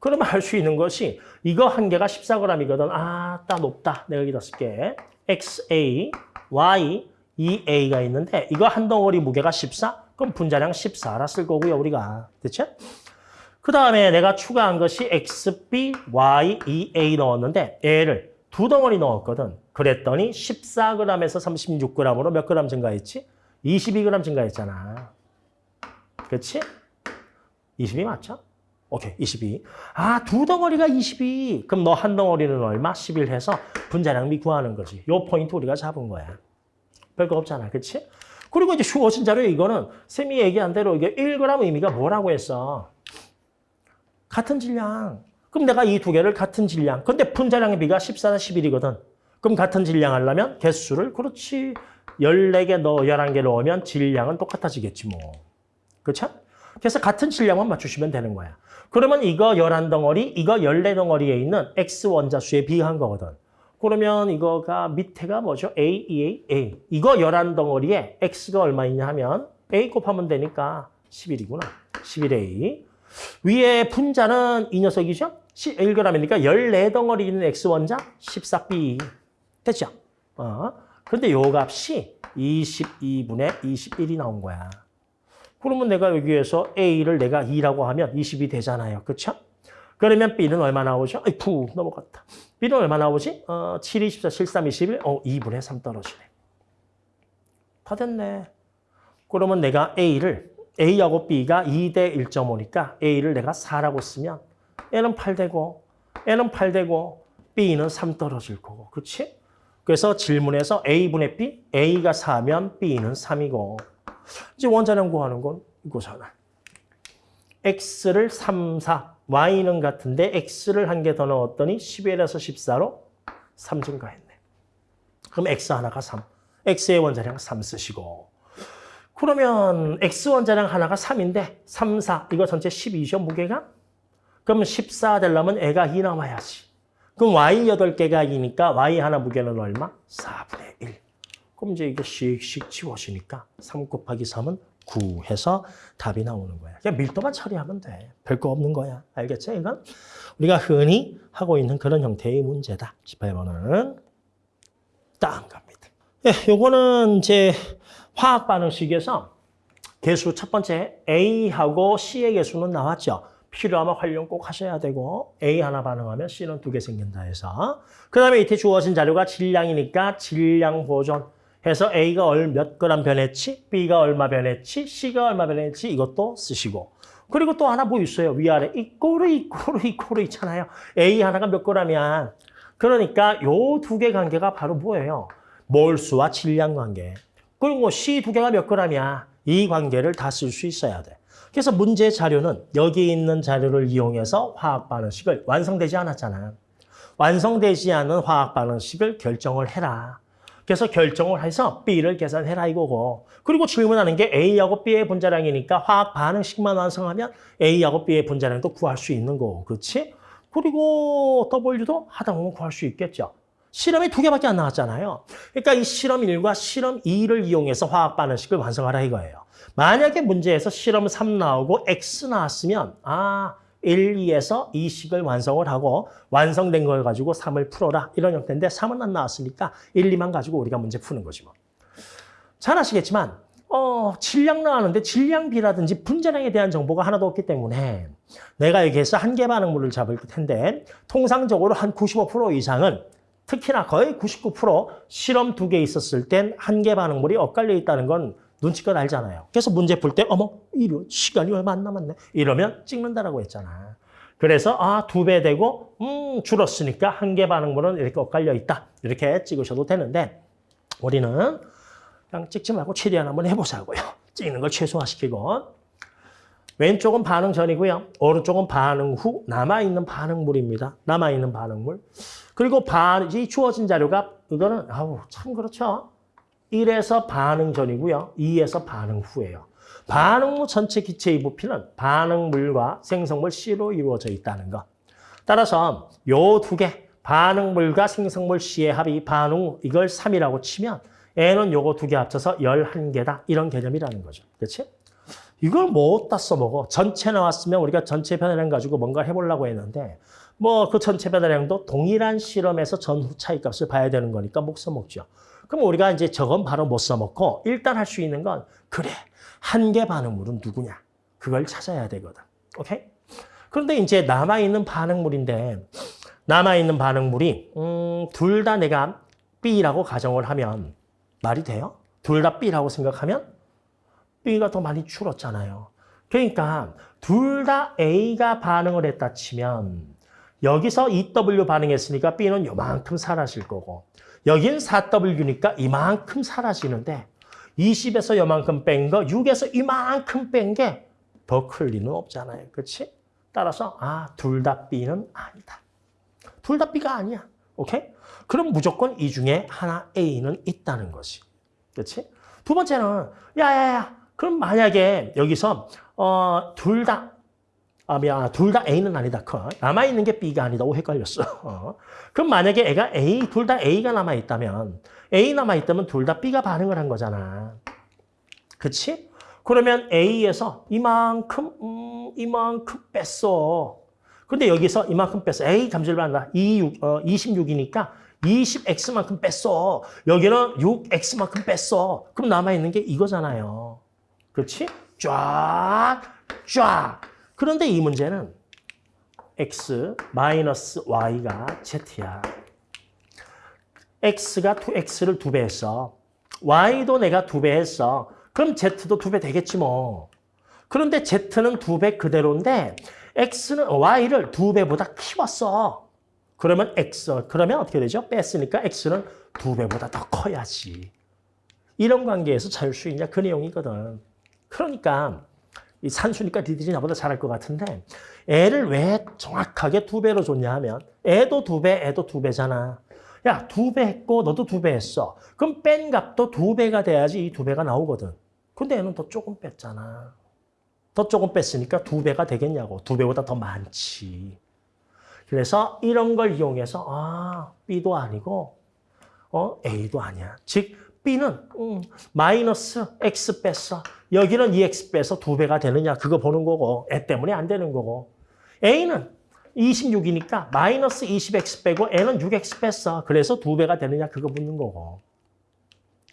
그러면 할 수 있는 것이 이거 한 개가 14g이거든. 아, 따 높다. 내가 여기다 쓸게. XA, Y, EA가 있는데 이거 한 덩어리 무게가 14? 그럼 분자량 14라 쓸 거고요, 우리가. 됐죠? 그 다음에 내가 추가한 것이 XB, Y, EA 넣었는데 얘를 두 덩어리 넣었거든. 그랬더니 14g에서 36g으로 몇 g 증가했지? 22g 증가했잖아. 그렇지? 22 맞죠? 오케이, 22. 아, 두 덩어리가 22. 그럼 너 한 덩어리는 얼마? 11 해서 분자량비 구하는 거지. 요 포인트 우리가 잡은 거야. 별거 없잖아. 그렇지? 그리고 이제 슈어진 자료 이거는 쌤이 얘기한 대로 이게 1g 의미가 뭐라고 했어? 같은 질량. 그럼 내가 이 두 개를 같은 질량. 근데 분자량의 비가 14나 11이거든. 그럼 같은 질량 하려면 개수를 그렇지. 14개 넣어 11개 넣으면 질량은 똑같아지겠지 뭐. 그렇죠? 그래서 같은 질량만 맞추시면 되는 거야. 그러면 이거 11덩어리, 이거 14덩어리에 있는 X 원자수에 비한 거거든. 그러면 이거가 밑에가 뭐죠? A, E, A, A. 이거 11덩어리에 X가 얼마 있냐 하면 A 곱하면 되니까 11이구나. 11A. 위에 분자는 이 녀석이죠? 1g이니까 14덩어리 있는 X 원자 14B. 됐죠? 어. 근데 요 값이 22분의 21이 나온 거야. 그러면 내가 여기에서 A를 내가 2라고 하면 20이 되잖아요. 그렇죠? 그러면 B는 얼마 나오죠? 아이, 푹 넘어갔다. B는 얼마 나오지? 어, 7, 24, 73, 21. 어, 2분의 3 떨어지네. 다 됐네. 그러면 내가 A를, A하고 B가 2대 1.5니까 A를 내가 4라고 쓰면 N은 8 되고, N은 8 되고, B는 3 떨어질 거고. 그렇지? 그래서 질문에서 A분의 B, A가 4면 B는 3이고, 이제 원자량 구하는 건 이거잖아. X를 3, 4, Y는 같은데 X를 한 개 더 넣었더니 11에서 14로 3 증가했네. 그럼 X 하나가 3. X의 원자량 3 쓰시고. 그러면 X 원자량 하나가 3인데 3, 4 이거 전체 12죠 무게가? 그러면 14 되려면 애가 2 남아야지. 그럼 Y 8개가 2니까 Y 하나 무게는 얼마? 4분의 1. 그럼 이제 이게 씩씩 지워지니까 3 곱하기 3은 9 해서 답이 나오는 거야. 그냥 밀도만 처리하면 돼. 별거 없는 거야. 알겠죠? 이건 우리가 흔히 하고 있는 그런 형태의 문제다. 18번은 다음 갑니다. 예, 요거는 이제 화학 반응식에서 개수 첫 번째 A하고 C의 개수는 나왔죠. 필요하면 활용 꼭 하셔야 되고 A 하나 반응하면 C는 두 개 생긴다 해서 그 다음에 이때 주어진 자료가 질량이니까 질량 보존 해서 A가 얼몇 그램 변했지, B가 얼마 변했지, C가 얼마 변했지 이것도 쓰시고 그리고 또 하나 뭐 있어요. 위아래 이꼬르 이꼬르 이꼬르 있잖아요. A 하나가 몇 그램이야. 그러니까 요 두 개 관계가 바로 뭐예요? 몰수와 질량 관계. 그리고 C 두 개가 몇 그램이야. 이 관계를 다 쓸 수 있어야 돼. 그래서 문제 자료는 여기 있는 자료를 이용해서 화학 반응식을 완성되지 않았잖아. 완성되지 않은 화학 반응식을 결정을 해라. 그래서 결정을 해서 B를 계산해라 이거고. 그리고 질문하는 게 A하고 B의 분자량이니까 화학 반응식만 완성하면 A하고 B의 분자량도 구할 수 있는 거고. 그렇지? 그리고 W도 하다 보면 구할 수 있겠죠. 실험이 두 개밖에 안 나왔잖아요. 그러니까 이 실험 1과 실험 2를 이용해서 화학 반응식을 완성하라 이거예요. 만약에 문제에서 실험 3 나오고 X 나왔으면 아 1, 2에서 2식을 완성을 하고 완성된 걸 가지고 3을 풀어라 이런 형태인데 3은 안 나왔으니까 1, 2만 가지고 우리가 문제 푸는 거지 뭐. 잘 아시겠지만 어, 질량 나왔는데 질량비라든지 분자량에 대한 정보가 하나도 없기 때문에 내가 여기에서 한계 반응물을 잡을 텐데 통상적으로 한 95% 이상은 특히나 거의 99% 실험 두 개 있었을 땐 한계 반응물이 엇갈려 있다는 건 눈치껏 알잖아요. 그래서 문제 풀 때 어머 이런 시간이 얼마 안 남았네. 이러면 찍는다라고 했잖아. 그래서 아 두 배 되고 음 줄었으니까 한계 반응물은 이렇게 엇갈려 있다. 이렇게 찍으셔도 되는데 우리는 그냥 찍지 말고 최대한 한번 해보자고요. [laughs] 찍는 걸 최소화시키고 왼쪽은 반응 전이고요. 오른쪽은 반응 후 남아있는 반응물입니다. 남아있는 반응물. 그리고 반, 이 주어진 자료가 이거는 아우 참 그렇죠. 1에서 반응 전이고요. 2에서 반응 후예요. 반응물 전체 기체의 부피는 반응물과 생성물 C로 이루어져 있다는 것. 따라서 요 두 개, 반응물과 생성물 C의 합이 반응 이걸 3이라고 치면 N은 요거 두 개 합쳐서 11개다. 이런 개념이라는 거죠. 그렇지? 이걸 뭐 어디다 써먹어? 전체 나왔으면 우리가 전체 변화량 가지고 뭔가 해보려고 했는데 뭐 그 전체 변화량도 동일한 실험에서 전후 차이값을 봐야 되는 거니까 못 써먹죠. 그럼 우리가 이제 저건 바로 못 써먹고 일단 할 수 있는 건 그래 한계 반응물은 누구냐 그걸 찾아야 되거든. 오케이? 그런데 이제 남아있는 반응물인데 남아있는 반응물이 음, 둘 다 내가 B라고 가정을 하면 말이 돼요? 둘 다 B라고 생각하면 B가 더 많이 줄었잖아요. 그러니까 둘 다 A가 반응을 했다 치면 여기서 EW 반응했으니까 B는 요만큼 사라질 거고 여긴 4W니까 이만큼 사라지는데 20에서 요만큼 뺀 거, 6에서 이만큼 뺀 게 더 클 리는 없잖아요. 그렇지? 따라서 아, 둘 다 B는 아니다. 둘 다 B가 아니야. 오케이? 그럼 무조건 이 중에 하나 A는 있다는 거지. 그렇지? 두 번째는 야야야. 그럼 만약에 여기서 어, 둘 다 아, 미안. 둘 다 A는 아니다. 커. 남아있는 게 B가 아니다. 오, 헷갈렸어. 어. 그럼 만약에 애가 A, 둘 다 A가 남아있다면, A 남아있다면 둘 다 B가 반응을 한 거잖아. 그치? 그러면 A에서 이만큼, 음, 이만큼 뺐어. 근데 여기서 이만큼 뺐어. A 감지를 받는다. 26, 어, 26이니까 20X만큼 뺐어. 여기는 6X만큼 뺐어. 그럼 남아있는 게 이거잖아요. 그렇지? 쫙, 쫙. 그런데 이 문제는 x 마이너스 y가 z야. x가 2x를 두배 했어. y도 내가 두배 했어. 그럼 z도 두배 되겠지 뭐. 그런데 z는 두배 그대로인데 x는 y를 두 배보다 키웠어. 그러면 x 그러면 어떻게 되죠? 뺐으니까 x는 두 배보다 더 커야지. 이런 관계에서 자율수익이냐 그 내용이거든. 그러니까 이 산수니까 니들이 나보다 잘할 것 같은데 애를 왜 정확하게 두 배로 줬냐 하면 애도 두 배, 애도 두 배잖아. 야, 두 배 했고 너도 두 배 했어. 그럼 뺀 값도 두 배가 돼야지 이 두 배가 나오거든. 근데 애는 더 조금 뺐잖아. 더 조금 뺐으니까 두 배가 되겠냐고. 두 배보다 더 많지. 그래서 이런 걸 이용해서 아, B도 아니고 어, A도 아니야. 즉 B는 음, 마이너스 X 뺐어. 여기는 2X 빼서 두 배가 되느냐 그거 보는 거고 애 때문에 안 되는 거고 A는 26이니까 마이너스 20X 빼고 N은 6X 뺐어. 그래서 두 배가 되느냐 그거 묻는 거고.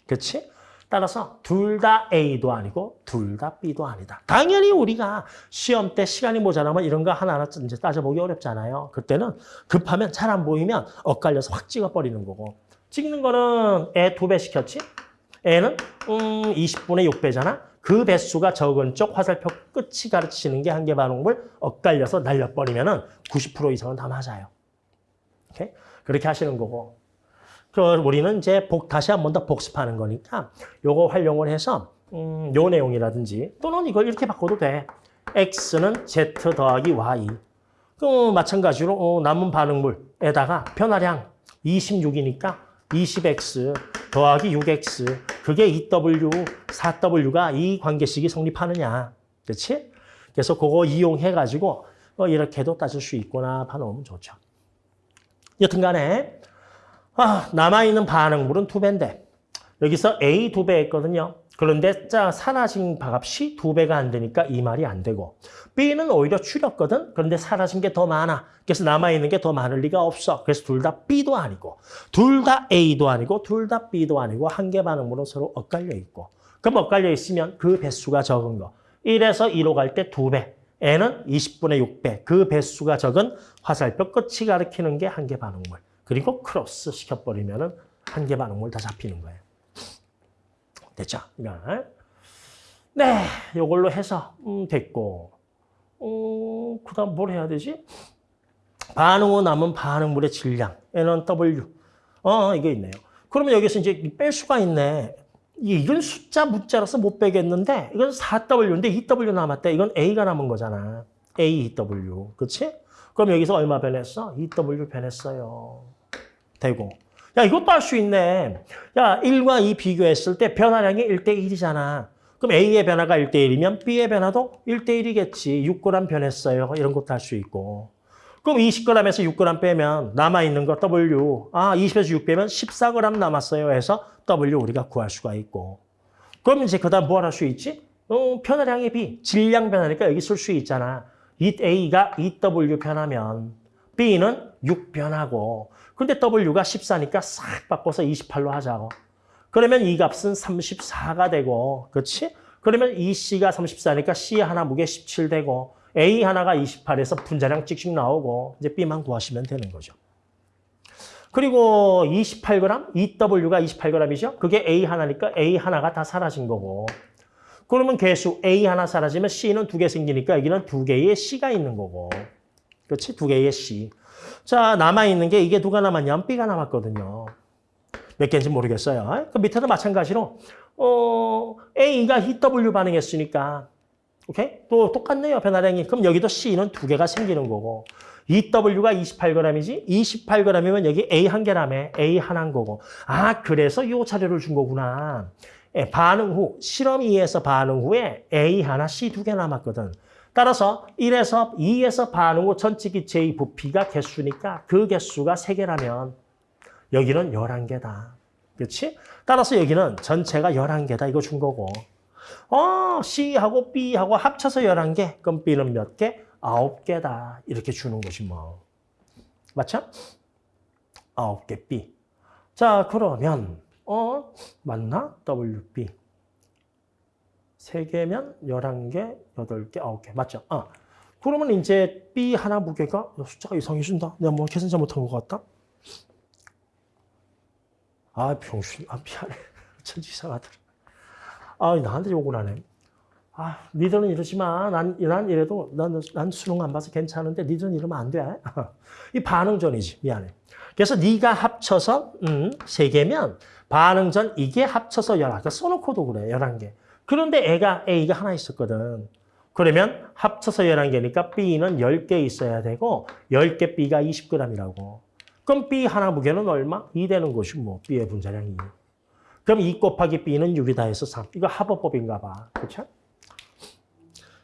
그렇지? 따라서 둘 다 A도 아니고 둘 다 B도 아니다. 당연히 우리가 시험 때 시간이 모자라면 이런 거 하나하나 이제 따져보기 어렵잖아요. 그때는 급하면 잘 안 보이면 엇갈려서 확 찍어버리는 거고. 찍는 거는 애 두 배 시켰지? 애는 음 20분의 6배잖아. 그 배수가 적은 쪽 화살표 끝이 가르치는 게 한계 반응물 엇갈려서 날려버리면 은 90% 이상은 다 맞아요. 오케이? 그렇게 하시는 거고. 그 우리는 이제 복, 다시 한 번 더 복습하는 거니까 요거 활용을 해서 음, 요 내용이라든지 또는 이걸 이렇게 바꿔도 돼. x는 z 더하기 y. 그 마찬가지로 어, 남은 반응물에다가 변화량 26이니까 20x 더하기 6x 그게 2w, 4w가 이 관계식이 성립하느냐. 그렇지? 그래서 그거 이용해가지고 어, 이렇게도 따질 수 있구나 봐놓으면 좋죠. 여튼 간에 아, 남아있는 반응물은 두 배인데 여기서 A 두배 했거든요. 그런데 자 사라진 값이 두 배가 안 되니까 이 말이 안 되고 B는 오히려 줄였거든. 그런데 사라진 게 더 많아. 그래서 남아있는 게 더 많을 리가 없어. 그래서 둘 다 B도 아니고 둘 다 A도 아니고 둘 다 B도 아니고 한계 반응물은 서로 엇갈려 있고 그럼 엇갈려 있으면 그 배수가 적은 거 1에서 2로 갈 때 두배 얘는 20분의 6배 그 배수가 적은 화살표 끝이 가리키는 게 한계 반응물 그리고 크로스 시켜버리면 한계 반응물 다 잡히는 거예요. 됐죠? 네, 이걸로 해서 음, 됐고 어, 그 다음 뭘 해야 되지? 반응 후 남은 반응물의 질량 N은 W 어, 이거 있네요. 그러면 여기서 이제 뺄 수가 있네. 이건 숫자 문자라서 못 빼겠는데 이건 4W인데 2W 남았대. 이건 A가 남은 거잖아. A, 2W. 그렇지? 그럼 여기서 얼마 변했어? 2W 변했어요. 되고. 야, 이것도 할 수 있네. 야, 1과 2 비교했을 때 변화량이 1대1이잖아. 그럼 A의 변화가 1대1이면 B의 변화도 1대1이겠지. 6g 변했어요. 이런 것도 할 수 있고. 그럼 20g에서 6g 빼면 남아있는 거 W. 아, 20에서 6 빼면 14g 남았어요 해서 W 우리가 구할 수가 있고. 그럼 이제 그 다음 뭘 할 수 있지? 어, 변화량의 B. 질량 변화니까 여기 쓸 수 있잖아. 이 A가 2W 변하면 B는 6 변하고 근데 W가 14니까 싹 바꿔서 28로 하자고. 그러면 이 값은 34가 되고 그렇지? 그러면 이 C가 34니까 C 하나 무게 17 되고 A 하나가 28에서 분자량 찍찍 나오고 이제 B만 구하시면 되는 거죠. 그리고 28g, 2W가 28g이죠. 그게 A 하나니까 A 하나가 다 사라진 거고. 그러면 개수 A 하나 사라지면 C는 두 개 생기니까 여기는 두 개의 C가 있는 거고. 그렇지? 두 개의 C. 자, 남아있는 게 이게 누가 남았냐면 B가 남았거든요. 몇 개인지 모르겠어요. 그 밑에도 마찬가지로 어, A가 EW 반응했으니까 오케이? 또 똑같네요, 변화량이. 그럼 여기도 C는 두 개가 생기는 거고. EW가 28g이지? 28g이면 여기 A 한 개라며. A 하나인 거고. 아, 그래서 이 자료를 준 거구나. 예, 반응 후, 실험 2에서 반응 후에 A 하나, C 두 개 남았거든. 따라서 1에서 2에서 반응 후 전체 기체의 부피가 개수니까 그 개수가 3개라면 여기는 11개다. 그렇지? 따라서 여기는 전체가 11개다. 이거 준 거고. 어, C하고 B하고 합쳐서 11개. 그럼 B는 몇 개? 9개다. 이렇게 주는 것이 뭐. 맞죠? 9개 B. 자, 그러면 어, 맞나? WB. 3개면 11개, 8개, 9개. 맞죠? 어. 그러면 이제 B 하나 무게가 숫자가 이상해진다. 내가 뭐 계산 잘못한 것 같다. 아, 병신. 아, 미안해. [laughs] 천지 이상하더라. 아, 나한테 욕을 하네. 아, 니들은 이러지만 난, 난 이래도 난, 난 수능 안 봐서 괜찮은데 니들은 이러면 안 돼. [laughs] 이 반응전이지. 미안해. 그래서 네가 합쳐서 음, 3개면 반응전 이게 합쳐서 11개. 그러니까 써놓고도 그래. 11개. 그런데 애가 A가 하나 있었거든. 그러면 합쳐서 11개니까 B는 10개 있어야 되고 10개 B가 20g이라고. 그럼 B 하나 무게는 얼마? 2 되는 것이 뭐 B의 분자량이. 그럼 2 곱하기 B는 6이다 해서 3. 이거 합어법인가 봐. 그렇죠?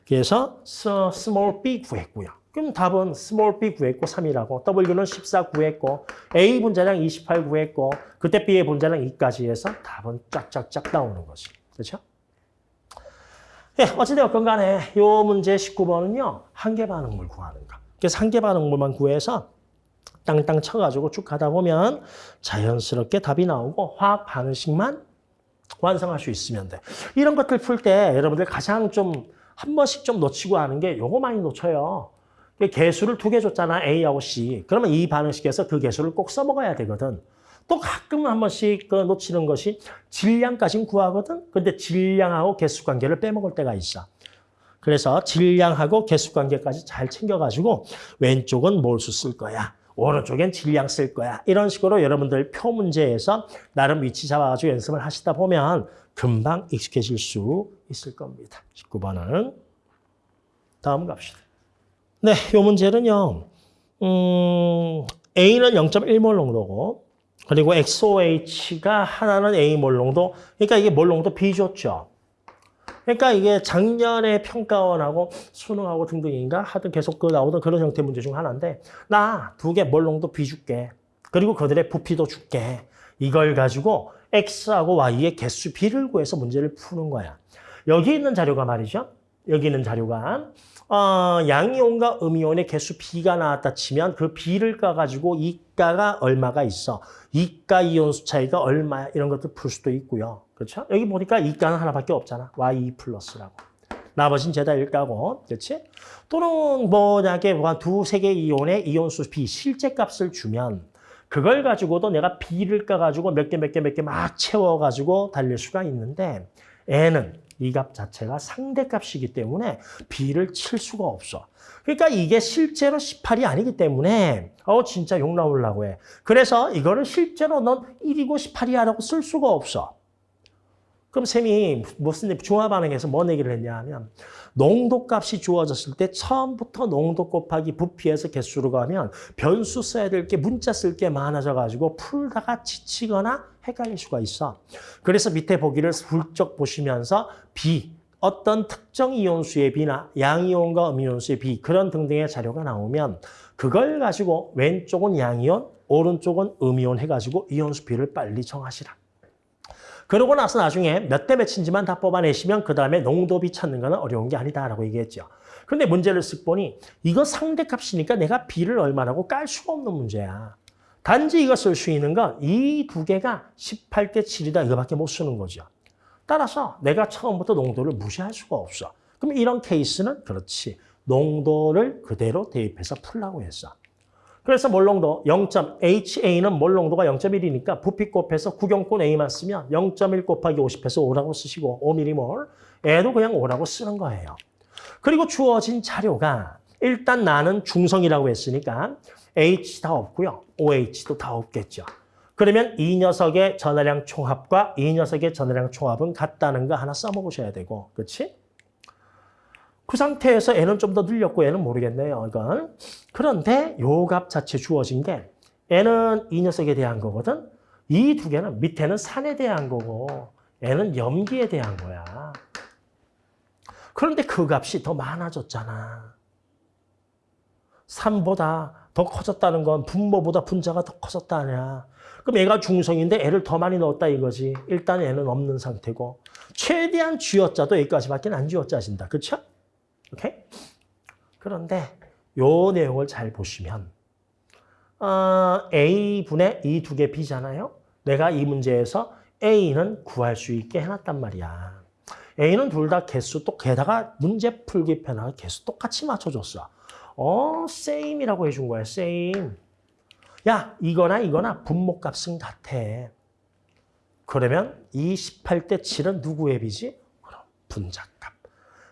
그래서 small b 구했고요. 그럼 답은 small b 구했고 3이라고. W는 14 구했고 A 분자량 28 구했고 그때 B의 분자량 2까지 해서 답은 쫙쫙쫙 나오는 거지. 그렇죠? 예, 어찌되었건 간에 요 문제 19번은요. 한계 반응물 구하는 거. 그래서 한계 반응물만 구해서 땅땅 쳐가지고 쭉 가다 보면 자연스럽게 답이 나오고 화학 반응식만 완성할 수 있으면 돼. 이런 것들 풀 때 여러분들 가장 좀 한 번씩 좀 놓치고 하는 게 요거 많이 놓쳐요. 개수를 두 개 줬잖아, A하고 C. 그러면 이 반응식에서 그 개수를 꼭 써먹어야 되거든. 또 가끔 한 번씩 그 놓치는 것이 질량까지는 구하거든. 근데 질량하고 개수 관계를 빼먹을 때가 있어. 그래서 질량하고 개수 관계까지 잘 챙겨가지고 왼쪽은 몰수 쓸 거야. 오른쪽엔 질량 쓸 거야. 이런 식으로 여러분들 표 문제에서 나름 위치 잡아가지고 연습을 하시다 보면 금방 익숙해질 수 있을 겁니다. 19번은 다음 갑시다. 네, 이 문제는요. 음, A는 0.1몰 농도고 그리고 XOH가 하나는 A몰 농도. 그러니까 이게 몰 농도 비줬죠. 그러니까 이게 작년에 평가원하고 수능하고 등등인가 하여튼 계속 그 나오던 그런 형태 문제 중 하나인데 나 두 개 몰농도 비줄게. 그리고 그들의 부피도 줄게. 이걸 가지고 X하고 Y의 개수 B를 구해서 문제를 푸는 거야. 여기 있는 자료가 말이죠. 여기 있는 자료가 어, 양이온과 음이온의 개수 B가 나왔다 치면 그 B를 까가지고 이가가 얼마가 있어. 이가 이온수 차이가 얼마야. 이런 것들 풀 수도 있고요. 그렇죠? 여기 보니까 이가는 하나밖에 없잖아. Y 플러스라고. 나머지는 죄다 일가고, 그렇지? 또는 뭐냐게 뭐 두세 개 이온의 이온수 B 실제 값을 주면 그걸 가지고도 내가 B를 까가지고 몇 개, 몇 개, 몇 개 막 채워가지고 달릴 수가 있는데 N은 이 값 자체가 상대값이기 때문에 B를 칠 수가 없어. 그러니까 이게 실제로 18이 아니기 때문에 어 진짜 욕 나오려고 해. 그래서 이거를 실제로 넌 1이고 18이야라고 쓸 수가 없어. 그럼 쌤이 무슨 중화 반응에서 뭔 얘기를 했냐 하면 농도값이 주어졌을 때 처음부터 농도 곱하기 부피에서 개수로 가면 변수 써야 될 게 문자 쓸 게 많아져 가지고 풀다가 지치거나 헷갈릴 수가 있어. 그래서 밑에 보기를 훌쩍 보시면서 B 어떤 특정 이온수의 B나 양이온과 음이온수의 B 그런 등등의 자료가 나오면 그걸 가지고 왼쪽은 양이온, 오른쪽은 음이온 해가지고 이온수 비를 빨리 정하시라. 그러고 나서 나중에 몇 대 몇인지만 다 뽑아내시면 그 다음에 농도비 찾는 거는 어려운 게 아니다라고 얘기했죠. 그런데 문제를 쓱 보니 이거 상대값이니까 내가 비를 얼마라고 깔 수가 없는 문제야. 단지 이거 쓸수 있는 건 이 두 개가 18대 7이다 이거밖에 못 쓰는 거죠. 따라서 내가 처음부터 농도를 무시할 수가 없어. 그럼 이런 케이스는 그렇지. 농도를 그대로 대입해서 풀라고 했어. 그래서 몰농도 0.HA는 몰농도가 0.1이니까 부피 곱해서 구경권 A만 쓰면 0.1 곱하기 50해서 5라고 쓰시고 5mm몰 애도 그냥 5라고 쓰는 거예요. 그리고 주어진 자료가 일단 나는 중성이라고 했으니까 H 다 없고요. OH도 다 없겠죠. 그러면 이 녀석의 전화량 총합과 이 녀석의 전화량 총합은 같다는 거 하나 써먹으셔야 되고 그렇지? 그 상태에서 N은 좀 더 늘렸고 N은 모르겠네요. 이건. 그런데 요 값 자체 주어진 게 N은 이 녀석에 대한 거거든. 이 두 개는 밑에는 산에 대한 거고 N은 염기에 대한 거야. 그런데 그 값이 더 많아졌잖아. 산보다 더 커졌다는 건 분모보다 분자가 더 커졌다냐. 그럼 얘가 중성인데 애를 더 많이 넣었다 이거지. 일단 애는 없는 상태고 최대한 쥐어짜도 여기까지밖에 안 쥐어짜진다. 그렇죠? 오케이? 그런데 요 내용을 잘 보시면 어, A분의 이 두 개 B잖아요. 내가 이 문제에서 A는 구할 수 있게 해놨단 말이야. A는 둘 다 개수 또 게다가 문제 풀기 편하게 개수 똑같이 맞춰줬어. 어, same이라고 해준 거야, same. 야, 이거나 이거나 분모값은 같아. 그러면 이 18대 7은 누구의 비지? 그럼 분자값.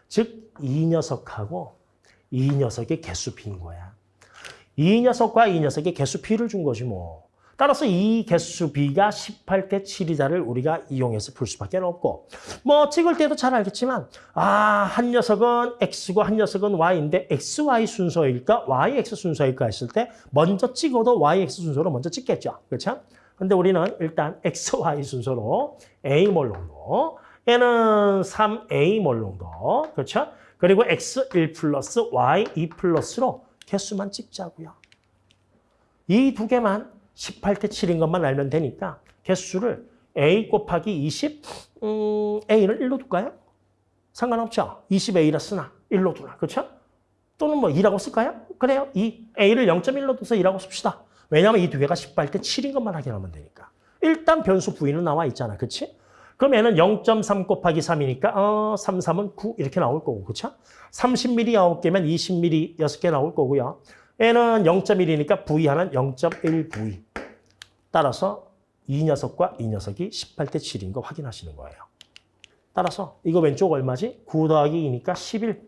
즉, 이 녀석하고 이 녀석의 개수 비인 거야. 이 녀석과 이 녀석의 개수 비를 준 거지 뭐. 따라서 이 개수 비가 18대 7이다를 우리가 이용해서 풀 수밖에 없고 뭐 찍을 때도 잘 알겠지만 아, 한 녀석은 x고 한 녀석은 y인데 xy 순서일까 yx 순서일까 했을 때 먼저 찍어도 yx 순서로 먼저 찍겠죠. 그렇죠? 근데 우리는 일단 [laughs] xy 순서로 a 몰롱도 n은 3a 몰롱도 그렇죠? 그리고 x 1 플러스 y 2 플러스로 개수만 찍자고요. 이 두 개만 18대 7인 것만 알면 되니까 개수를 a 곱하기 20, 음, a는 1로 둘까요? 상관없죠. 20a라 쓰나 1로 두나 그렇죠? 또는 뭐 2라고 쓸까요? 그래요. 2, a를 0.1로 둬서 2라고 씁시다. 왜냐하면 이 두 개가 18대 7인 것만 확인하면 되니까. 일단 변수 부위는 나와 있잖아. 그렇지? 그럼 얘는 0.3 곱하기 3이니까 어, 3, 3은 9 이렇게 나올 거고 그렇죠? 30mm 9개면 20mm 6개 나올 거고요. N은 0.1이니까 V하는 0.1V. 따라서 이 녀석과 이 녀석이 18대 7인 거 확인하시는 거예요. 따라서 이거 왼쪽 얼마지? 9 더하기 2니까 11.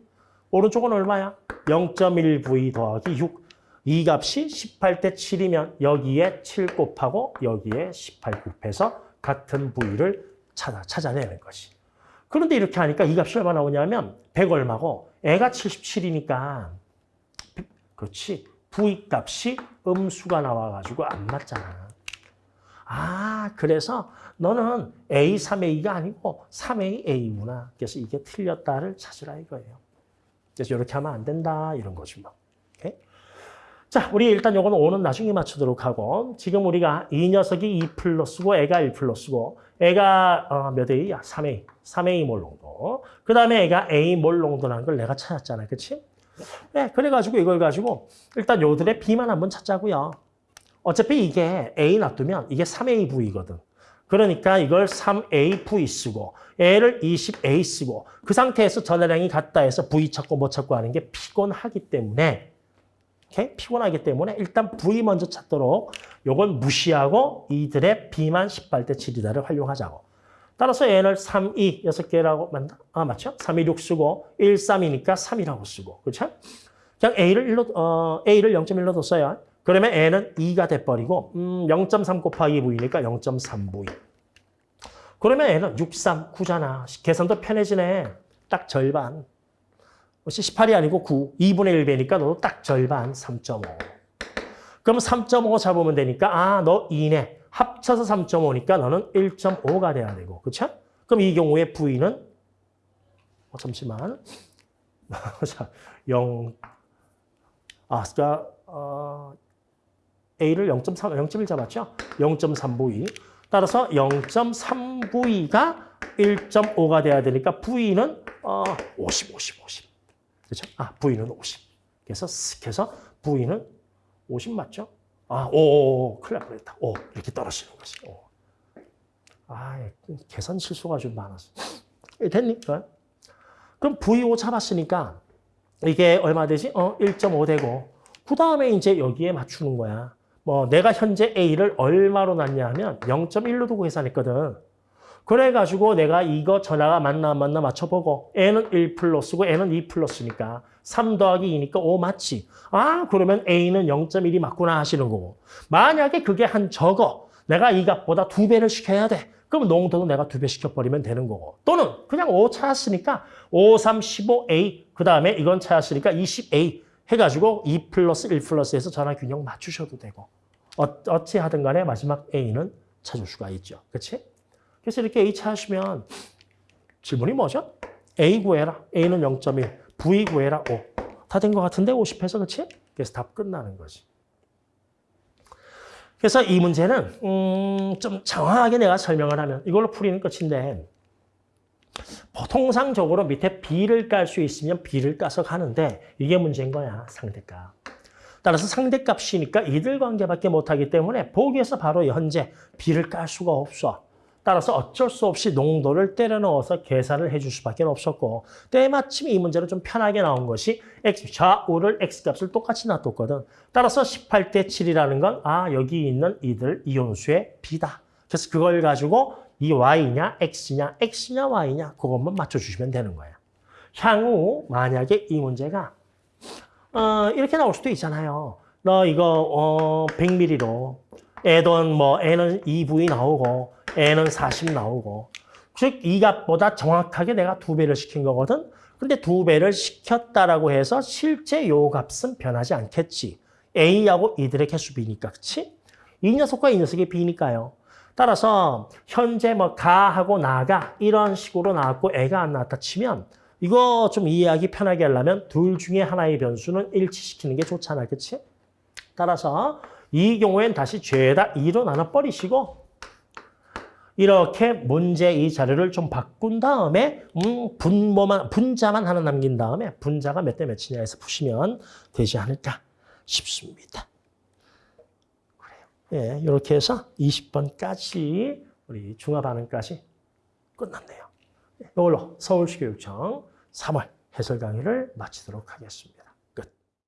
오른쪽은 얼마야? 0.1V 더하기 6. 이 값이 18대 7이면 여기에 7 곱하고 여기에 18 곱해서 같은 V를 찾아, 찾아내는 것이. 그런데 이렇게 하니까 이 값이 얼마 나오냐면 100 얼마고 애가 77이니까 그렇지. V 값이 음수가 나와가지고 안 맞잖아. 아, 그래서 너는 A, 3A가 아니고 3AA구나. 그래서 이게 틀렸다를 찾으라 이거예요. 그래서 이렇게 하면 안 된다 이런 거지 뭐. 자, 우리 일단 요거는 5는 나중에 맞추도록 하고 지금 우리가 이 녀석이 2 플러스고 애가 1 플러스고 애가 어, 몇 A야? 3A. 3A 몰 농도. 그 다음에 애가 A 몰 농도라는 걸 내가 찾았잖아. 그치? 네, 그래가지고 이걸 가지고 일단 요들의 B만 한번 찾자고요. 어차피 이게 A 놔두면 이게 3AV거든. 그러니까 이걸 3AV 쓰고 A를 20A 쓰고 그 상태에서 전화량이 같다 해서 V 찾고 뭐 찾고 하는 게 피곤하기 때문에 오케이? 피곤하기 때문에 일단 V 먼저 찾도록 요건 무시하고 이들의 B만 18대 7이다를 활용하자고. 따라서 N을 3, 2, 6개라고 만다. 아, 맞죠? 3, 2, 6 쓰고 1, 3이니까 3이라고 쓰고. 그렇죠? 그냥 A를 1로, 어, A를 0.1로 뒀어요. 그러면 N은 2가 돼 버리고 음, 0.3 곱하기 V니까 0.3V. 그러면 N은 6, 3, 9잖아. 계산도 편해지네. 딱 절반. 18이 아니고 9. 2분의 1배니까 너도 딱 절반 3.5. 그럼 3.5 잡으면 되니까 아, 너 2네. 합쳐서 3.5니까 너는 1.5가 돼야 되고. 그렇죠? 그럼 이 경우에 V는 어, 잠시만. [laughs] 자, 0 아, 그러니까 어, A를 0.3, 0.1 잡았죠? 0.3V. 따라서 0.3V가 1.5가 돼야 되니까 V는 어, 50, 50, 50. 그렇죠? 아, V는 50. 그래서 쓱 해서 V는 50 맞죠? 아, 오, 오, 오 큰일 날 뻔했다. 오, 이렇게 떨어지는 거지. 오. 아, 계산 실수가 좀 많았어. 됐니? 어? 그럼 V5 잡았으니까 이게 얼마 되지? 어, 1.5 되고 그 다음에 이제 여기에 맞추는 거야. 뭐 내가 현재 A를 얼마로 놨냐 하면 0.1로 두고 계산했거든. 그래가지고 내가 이거 전화가 맞나 안 맞나 맞춰보고 N은 1 플러스고 N은 2 플러스니까 3 더하기 2니까 5 맞지. 아 그러면 A는 0.1이 맞구나 하시는 거고. 만약에 그게 한 적어. 내가 이 값보다 두 배를 시켜야 돼. 그럼 농도도 내가 두 배 시켜버리면 되는 거고. 또는 그냥 5 찾았으니까 5, 3, 15A 그 다음에 이건 찾았으니까 20A 해가지고 2 플러스 1 플러스에서 전화 균형 맞추셔도 되고. 어, 어찌 하든 간에 마지막 A는 찾을 수가 있죠. 그렇지? 그래서 이렇게 A 찾으시면 질문이 뭐죠? A 구해라. A는 0.1. V 구해라. 5. 다된 것 같은데 50해서 그렇지? 그래서 답 끝나는 거지. 그래서 이 문제는 음, 좀 정확하게 내가 설명을 하면 이걸로 풀이는 끝인데 통상적으로 밑에 B를 깔 수 있으면 B를 까서 가는데 이게 문제인 거야. 상대값. 따라서 상대값이니까 이들 관계밖에 못하기 때문에 보기에서 바로 현재 B를 깔 수가 없어. 따라서 어쩔 수 없이 농도를 때려 넣어서 계산을 해줄 수밖에 없었고 때마침 이 문제는 좀 편하게 나온 것이 x, 좌우를 x값을 똑같이 놔뒀거든. 따라서 18대 7이라는 건 아 여기 있는 이들 이온수의 B다. 그래서 그걸 가지고 이 y냐 x냐 x냐 y냐 그것만 맞춰주시면 되는 거야. 향후 만약에 이 문제가 어, 이렇게 나올 수도 있잖아요. 너 이거 어, 100ml로 애던 뭐 N은 2V 나오고 N은 40 나오고 즉 이 값보다 정확하게 내가 두 배를 시킨 거거든. 근데 두 배를 시켰다라고 해서 실제 요 값은 변하지 않겠지. A하고 이들의 개수 B니까 그치? 이 녀석과 이 녀석이 B니까요. 따라서 현재 뭐 가하고 나가 이런 식으로 나왔고 애가 안 나왔다 치면 이거 좀 이해하기 편하게 하려면 둘 중에 하나의 변수는 일치시키는 게 좋잖아. 그치? 따라서 이 경우엔 다시 죄다 2로 나눠 버리시고 이렇게 문제 이 자료를 좀 바꾼 다음에 음, 분모만 분자만 하나 남긴 다음에 분자가 몇 대 몇이냐 해서 푸시면 되지 않을까 싶습니다. 그래요. 예, 이렇게 해서 20번까지 우리 중화 반응까지 끝났네요. 이걸로 서울시교육청 3월 해설 강의를 마치도록 하겠습니다.